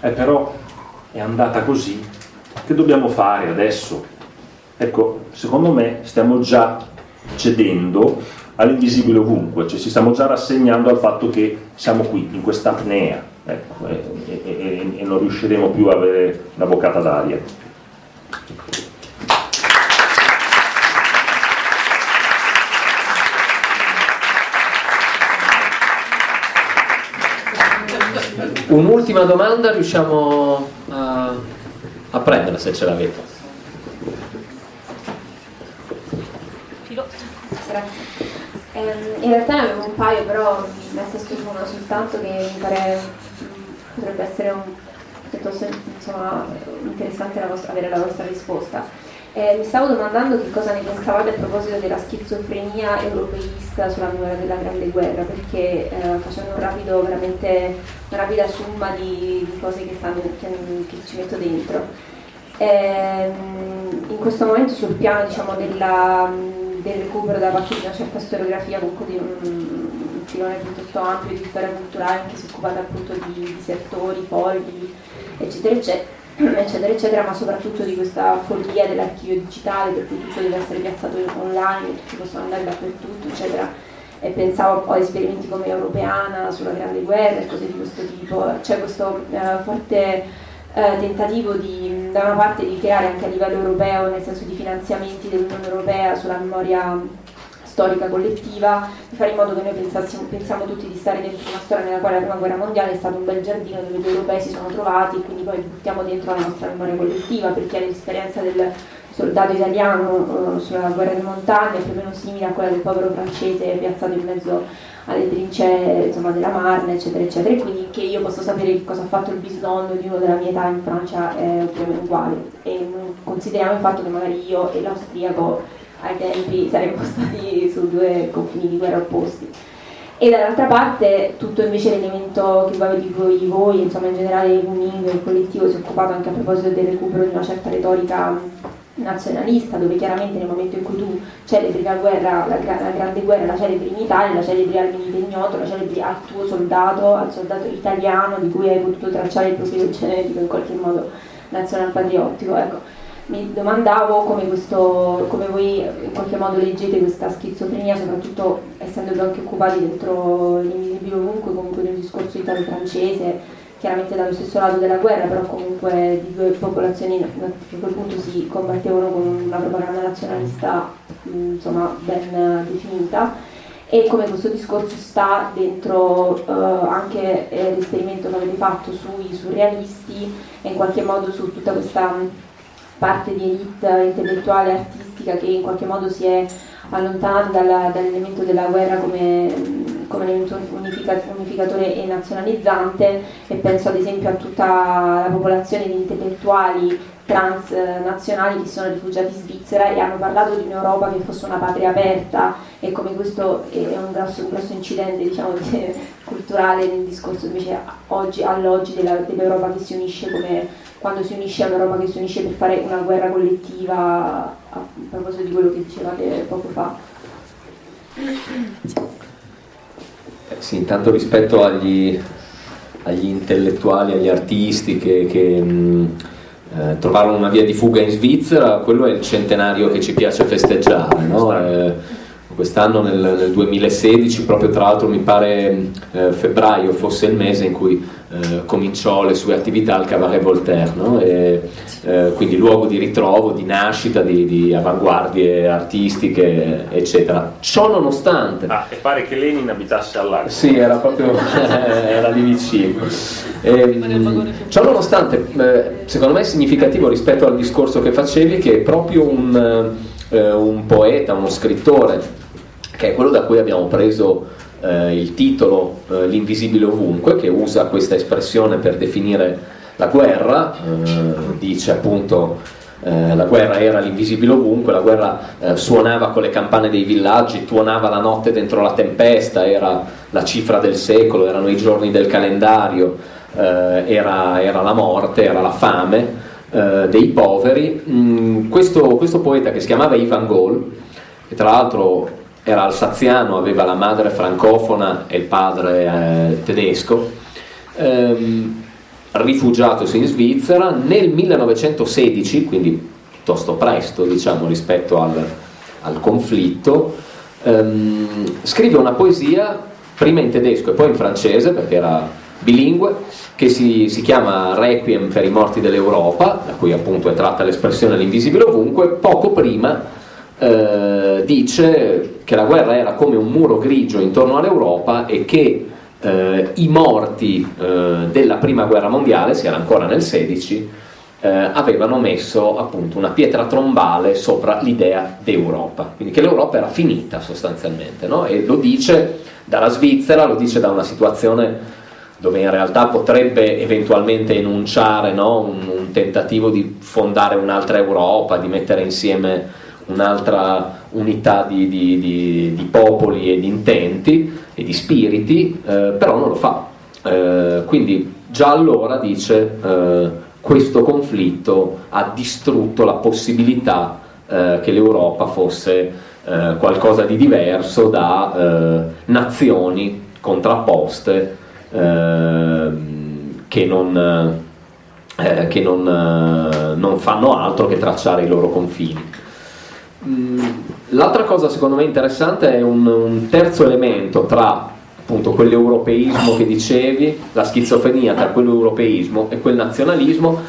eh, però è andata così, che dobbiamo fare adesso? Ecco, secondo me stiamo già cedendo all'invisibile ovunque, cioè ci stiamo già rassegnando al fatto che siamo qui, in questa apnea, ecco, e, e, e, e non riusciremo più a avere una boccata d'aria. Un'ultima domanda riusciamo a, a prenderla se ce l'avete. Grazie. Eh, in realtà ne avevo un paio, però mi ha testo su una soltanto che mi pare potrebbe essere un, piuttosto insomma, interessante la vostra, avere la vostra risposta. Eh, mi stavo domandando che cosa ne pensavate a proposito della schizofrenia europeista sulla memoria della Grande Guerra, perché eh, facendo un rapido, una rapida somma di, di cose che, stanno, che, che, ci metto dentro. Eh, in questo momento sul piano diciamo, della, del recupero da parte di una certa storiografia, comunque di un, un filone piuttosto ampio di storia culturale che si è occupata appunto di disertori, fogli, eccetera, eccetera eccetera eccetera ma soprattutto di questa follia dell'archivio digitale per cui tutto deve essere piazzato online tutti possono andare dappertutto eccetera. E pensavo poi a esperimenti come Europeana sulla Grande Guerra e cose di questo tipo. C'è questo eh, forte eh, tentativo di da una parte di creare anche a livello europeo nel senso di finanziamenti dell'Unione Europea sulla memoria storica collettiva, di fare in modo che noi pensiamo tutti di stare dentro una storia nella quale la prima guerra mondiale è stato un bel giardino dove gli europei si sono trovati e quindi poi buttiamo dentro la nostra memoria collettiva perché l'esperienza del soldato italiano eh, sulla guerra di montagna è più o meno simile a quella del povero francese piazzato in mezzo alle trincee insomma, della Marne, eccetera, eccetera. E quindi che io posso sapere che cosa ha fatto il bisnonno di uno della mia età in Francia è più o meno uguale. E consideriamo il fatto che magari io e l'austriaco ai tempi saremmo stati su due confini di guerra opposti. E dall'altra parte tutto invece l'elemento che di voi, voi insomma in generale il Uningo, il collettivo si è occupato anche a proposito del recupero di una certa retorica nazionalista, dove chiaramente nel momento in cui tu celebri la guerra, la, la grande guerra, la celebri in Italia, la celebri al Milite Ignoto, la celebri al tuo soldato, al soldato italiano di cui hai potuto tracciare il profilo genetico in qualche modo nazionalpatriottico. Ecco. Mi domandavo come, questo, come voi in qualche modo leggete questa schizofrenia, soprattutto essendovi anche occupati dentro l'invisibile ovunque, comunque nel discorso italo-francese, chiaramente dallo stesso lato della guerra, però comunque di due popolazioni che a quel punto si combattevano con una propaganda nazionalista insomma, ben definita. E come questo discorso sta dentro eh, anche eh, l'esperimento che avete fatto sui surrealisti e in qualche modo su tutta questa parte di elite intellettuale e artistica che in qualche modo si è allontanata dall'elemento della guerra come come elemento unificatore e nazionalizzante. E penso ad esempio a tutta la popolazione di intellettuali transnazionali che sono rifugiati in Svizzera e hanno parlato di un'Europa che fosse una patria aperta. E come questo è un grosso, un grosso incidente diciamo, culturale nel discorso invece oggi, all'oggi dell'Europa che si unisce come quando si unisce a un'Europa che si unisce per fare una guerra collettiva a proposito di quello che dicevate poco fa. Eh, sì, intanto rispetto agli, agli intellettuali, agli artisti che, che mh, eh, trovarono una via di fuga in Svizzera, quello è il centenario che ci piace festeggiare. No? Eh, quest'anno nel, nel, 2016, proprio tra l'altro mi pare eh, febbraio fosse il mese in cui eh, cominciò le sue attività al Cabaret Voltaire, no? e, eh, quindi luogo di ritrovo, di nascita, di, di, avanguardie artistiche, eccetera. Ciò nonostante... Ah, e pare che Lenin abitasse all'Arco. Sì, era proprio era lì vicino. E, ehm, ciò nonostante, eh, secondo me è significativo rispetto al discorso che facevi che è proprio un, eh, un poeta, uno scrittore, che è quello da cui abbiamo preso eh, il titolo eh, L'invisibile ovunque, che usa questa espressione per definire la guerra, eh, dice appunto eh, la guerra era l'invisibile ovunque, la guerra eh, suonava con le campane dei villaggi, tuonava la notte dentro la tempesta, era la cifra del secolo, erano i giorni del calendario, eh, era, era, la morte, era la fame dei poveri. Mm, questo, questo poeta che si chiamava Ivan Gol, che tra l'altro era alsaziano, aveva la madre francofona e il padre eh, tedesco, ehm, rifugiatosi in Svizzera. Nel 1916, quindi piuttosto presto diciamo, rispetto al, al conflitto, ehm, scrive una poesia prima in tedesco e poi in francese perché era bilingue che si, si, chiama Requiem per i morti dell'Europa, da cui appunto è tratta l'espressione l'invisibile ovunque, poco prima eh, dice che la guerra era come un muro grigio intorno all'Europa e che eh, i morti eh, della prima guerra mondiale, si era ancora nel 16, eh, avevano messo appunto una pietra trombale sopra l'idea d'Europa, quindi che l'Europa era finita sostanzialmente, no? e lo dice dalla Svizzera, lo dice da una situazione dove in realtà potrebbe eventualmente enunciare no? un, un tentativo di fondare un'altra Europa, di mettere insieme un'altra unità di, di, di, di, popoli e di intenti e di spiriti, eh, però non lo fa. Eh, quindi già allora dice eh, questo conflitto ha distrutto la possibilità eh, che l'Europa fosse eh, qualcosa di diverso da eh, nazioni contrapposte che non, che non, non fanno altro che tracciare i loro confini. Mm, l'altra cosa secondo me interessante è un, un terzo elemento tra appunto quell'europeismo che dicevi, la schizofrenia tra quell'europeismo e quel nazionalismo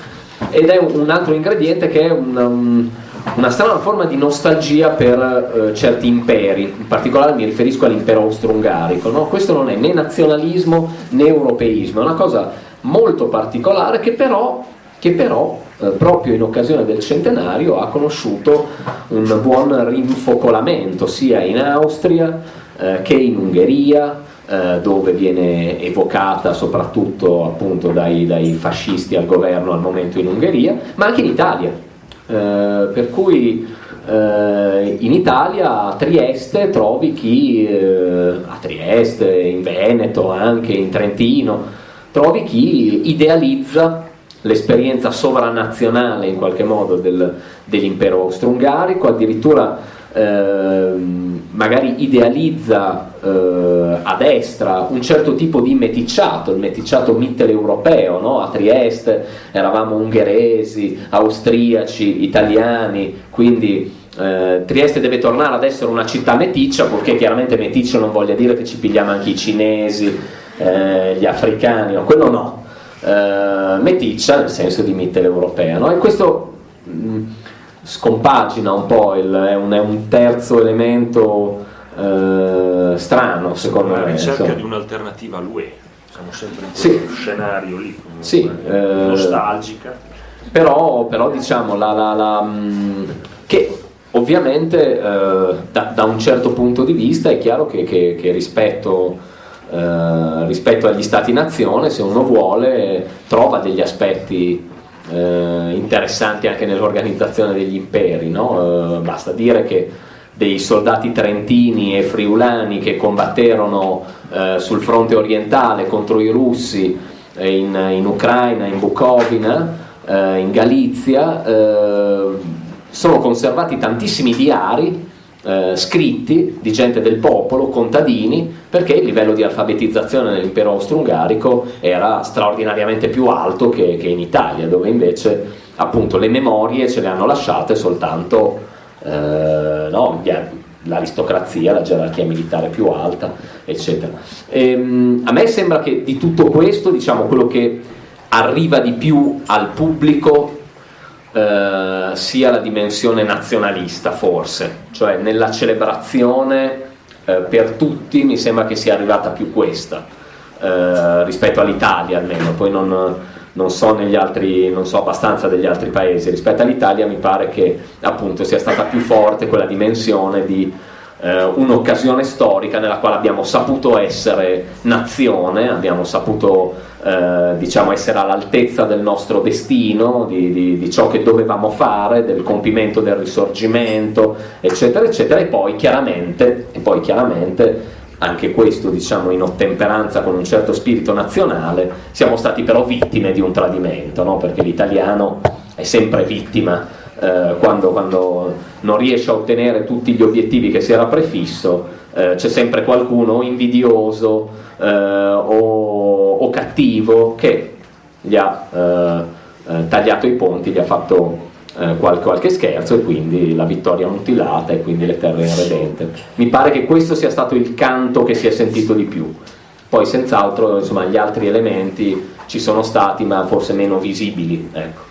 ed è un altro ingrediente che è un, un, una strana forma di nostalgia per eh, certi imperi, in particolare mi riferisco all'impero austro-ungarico. No? Questo non è né nazionalismo né europeismo, è una cosa molto particolare che però, che però eh, proprio in occasione del centenario ha conosciuto un buon rinfocolamento sia in Austria eh, che in Ungheria, eh, dove viene evocata soprattutto appunto dai, dai, fascisti al governo al momento in Ungheria, ma anche in Italia. Eh, per cui in Italia a Trieste trovi chi, a Trieste, in Veneto, anche in Trentino, trovi chi idealizza l'esperienza sovranazionale in qualche modo del, dell'impero austro-ungarico, addirittura eh, magari idealizza eh, a destra un certo tipo di meticciato, il meticciato mitteleuropeo, no? a Trieste eravamo ungheresi, austriaci, italiani, quindi eh, Trieste deve tornare ad essere una città meticcia, perché chiaramente meticcio non voglia dire che ci pigliamo anche i cinesi, eh, gli africani, no, quello no, eh, meticcia nel senso di mitteleuropea, no? e questo mh, scompagina un po', il, è, un, è, un, terzo elemento eh, strano secondo me. La ricerca insomma. di un'alternativa all'UE, siamo sempre in sì. questo scenario lì, comunque, sì, eh, nostalgica. Però, però diciamo la, la, la, mh, che ovviamente eh, da, da, un certo punto di vista è chiaro che, che, che rispetto, eh, rispetto agli stati-nazione, se uno vuole, trova degli aspetti eh, interessanti anche nell'organizzazione degli imperi. No? Eh, basta dire che dei soldati trentini e friulani che combatterono eh, sul fronte orientale contro i russi in, in Ucraina, in Bukovina, eh, in Galizia, eh, sono conservati tantissimi diari eh, scritti di gente del popolo, contadini, perché il livello di alfabetizzazione nell'impero austro-ungarico era straordinariamente più alto che, che, in Italia, dove invece appunto le memorie ce le hanno lasciate soltanto eh, no, l'aristocrazia, la gerarchia militare più alta, eccetera. E, ehm, a me sembra che di tutto questo, diciamo, quello che arriva di più al pubblico eh, sia la dimensione nazionalista forse, cioè nella celebrazione eh, per tutti mi sembra che sia arrivata più questa eh, rispetto all'Italia almeno, poi non, non, so altri, non, so abbastanza degli altri paesi, rispetto all'Italia mi pare che appunto sia stata più forte quella dimensione di eh, un'occasione storica nella quale abbiamo saputo essere nazione, abbiamo saputo eh, diciamo essere all'altezza del nostro destino, di, di, di, ciò che dovevamo fare, del compimento del risorgimento, eccetera, eccetera, e poi chiaramente, e poi chiaramente anche questo diciamo in ottemperanza con un certo spirito nazionale, siamo stati però vittime di un tradimento, no? perché l'italiano è sempre vittima eh, quando, quando, non riesce a ottenere tutti gli obiettivi che si era prefisso, eh, c'è sempre qualcuno invidioso eh, o, o, cattivo che gli ha eh, eh, tagliato i ponti, gli ha fatto qualche, qualche, scherzo e quindi la vittoria mutilata e quindi le terre irredente. Mi pare che questo sia stato il canto che si è sentito di più. Poi senz'altro gli altri elementi ci sono stati ma forse meno visibili. Ecco.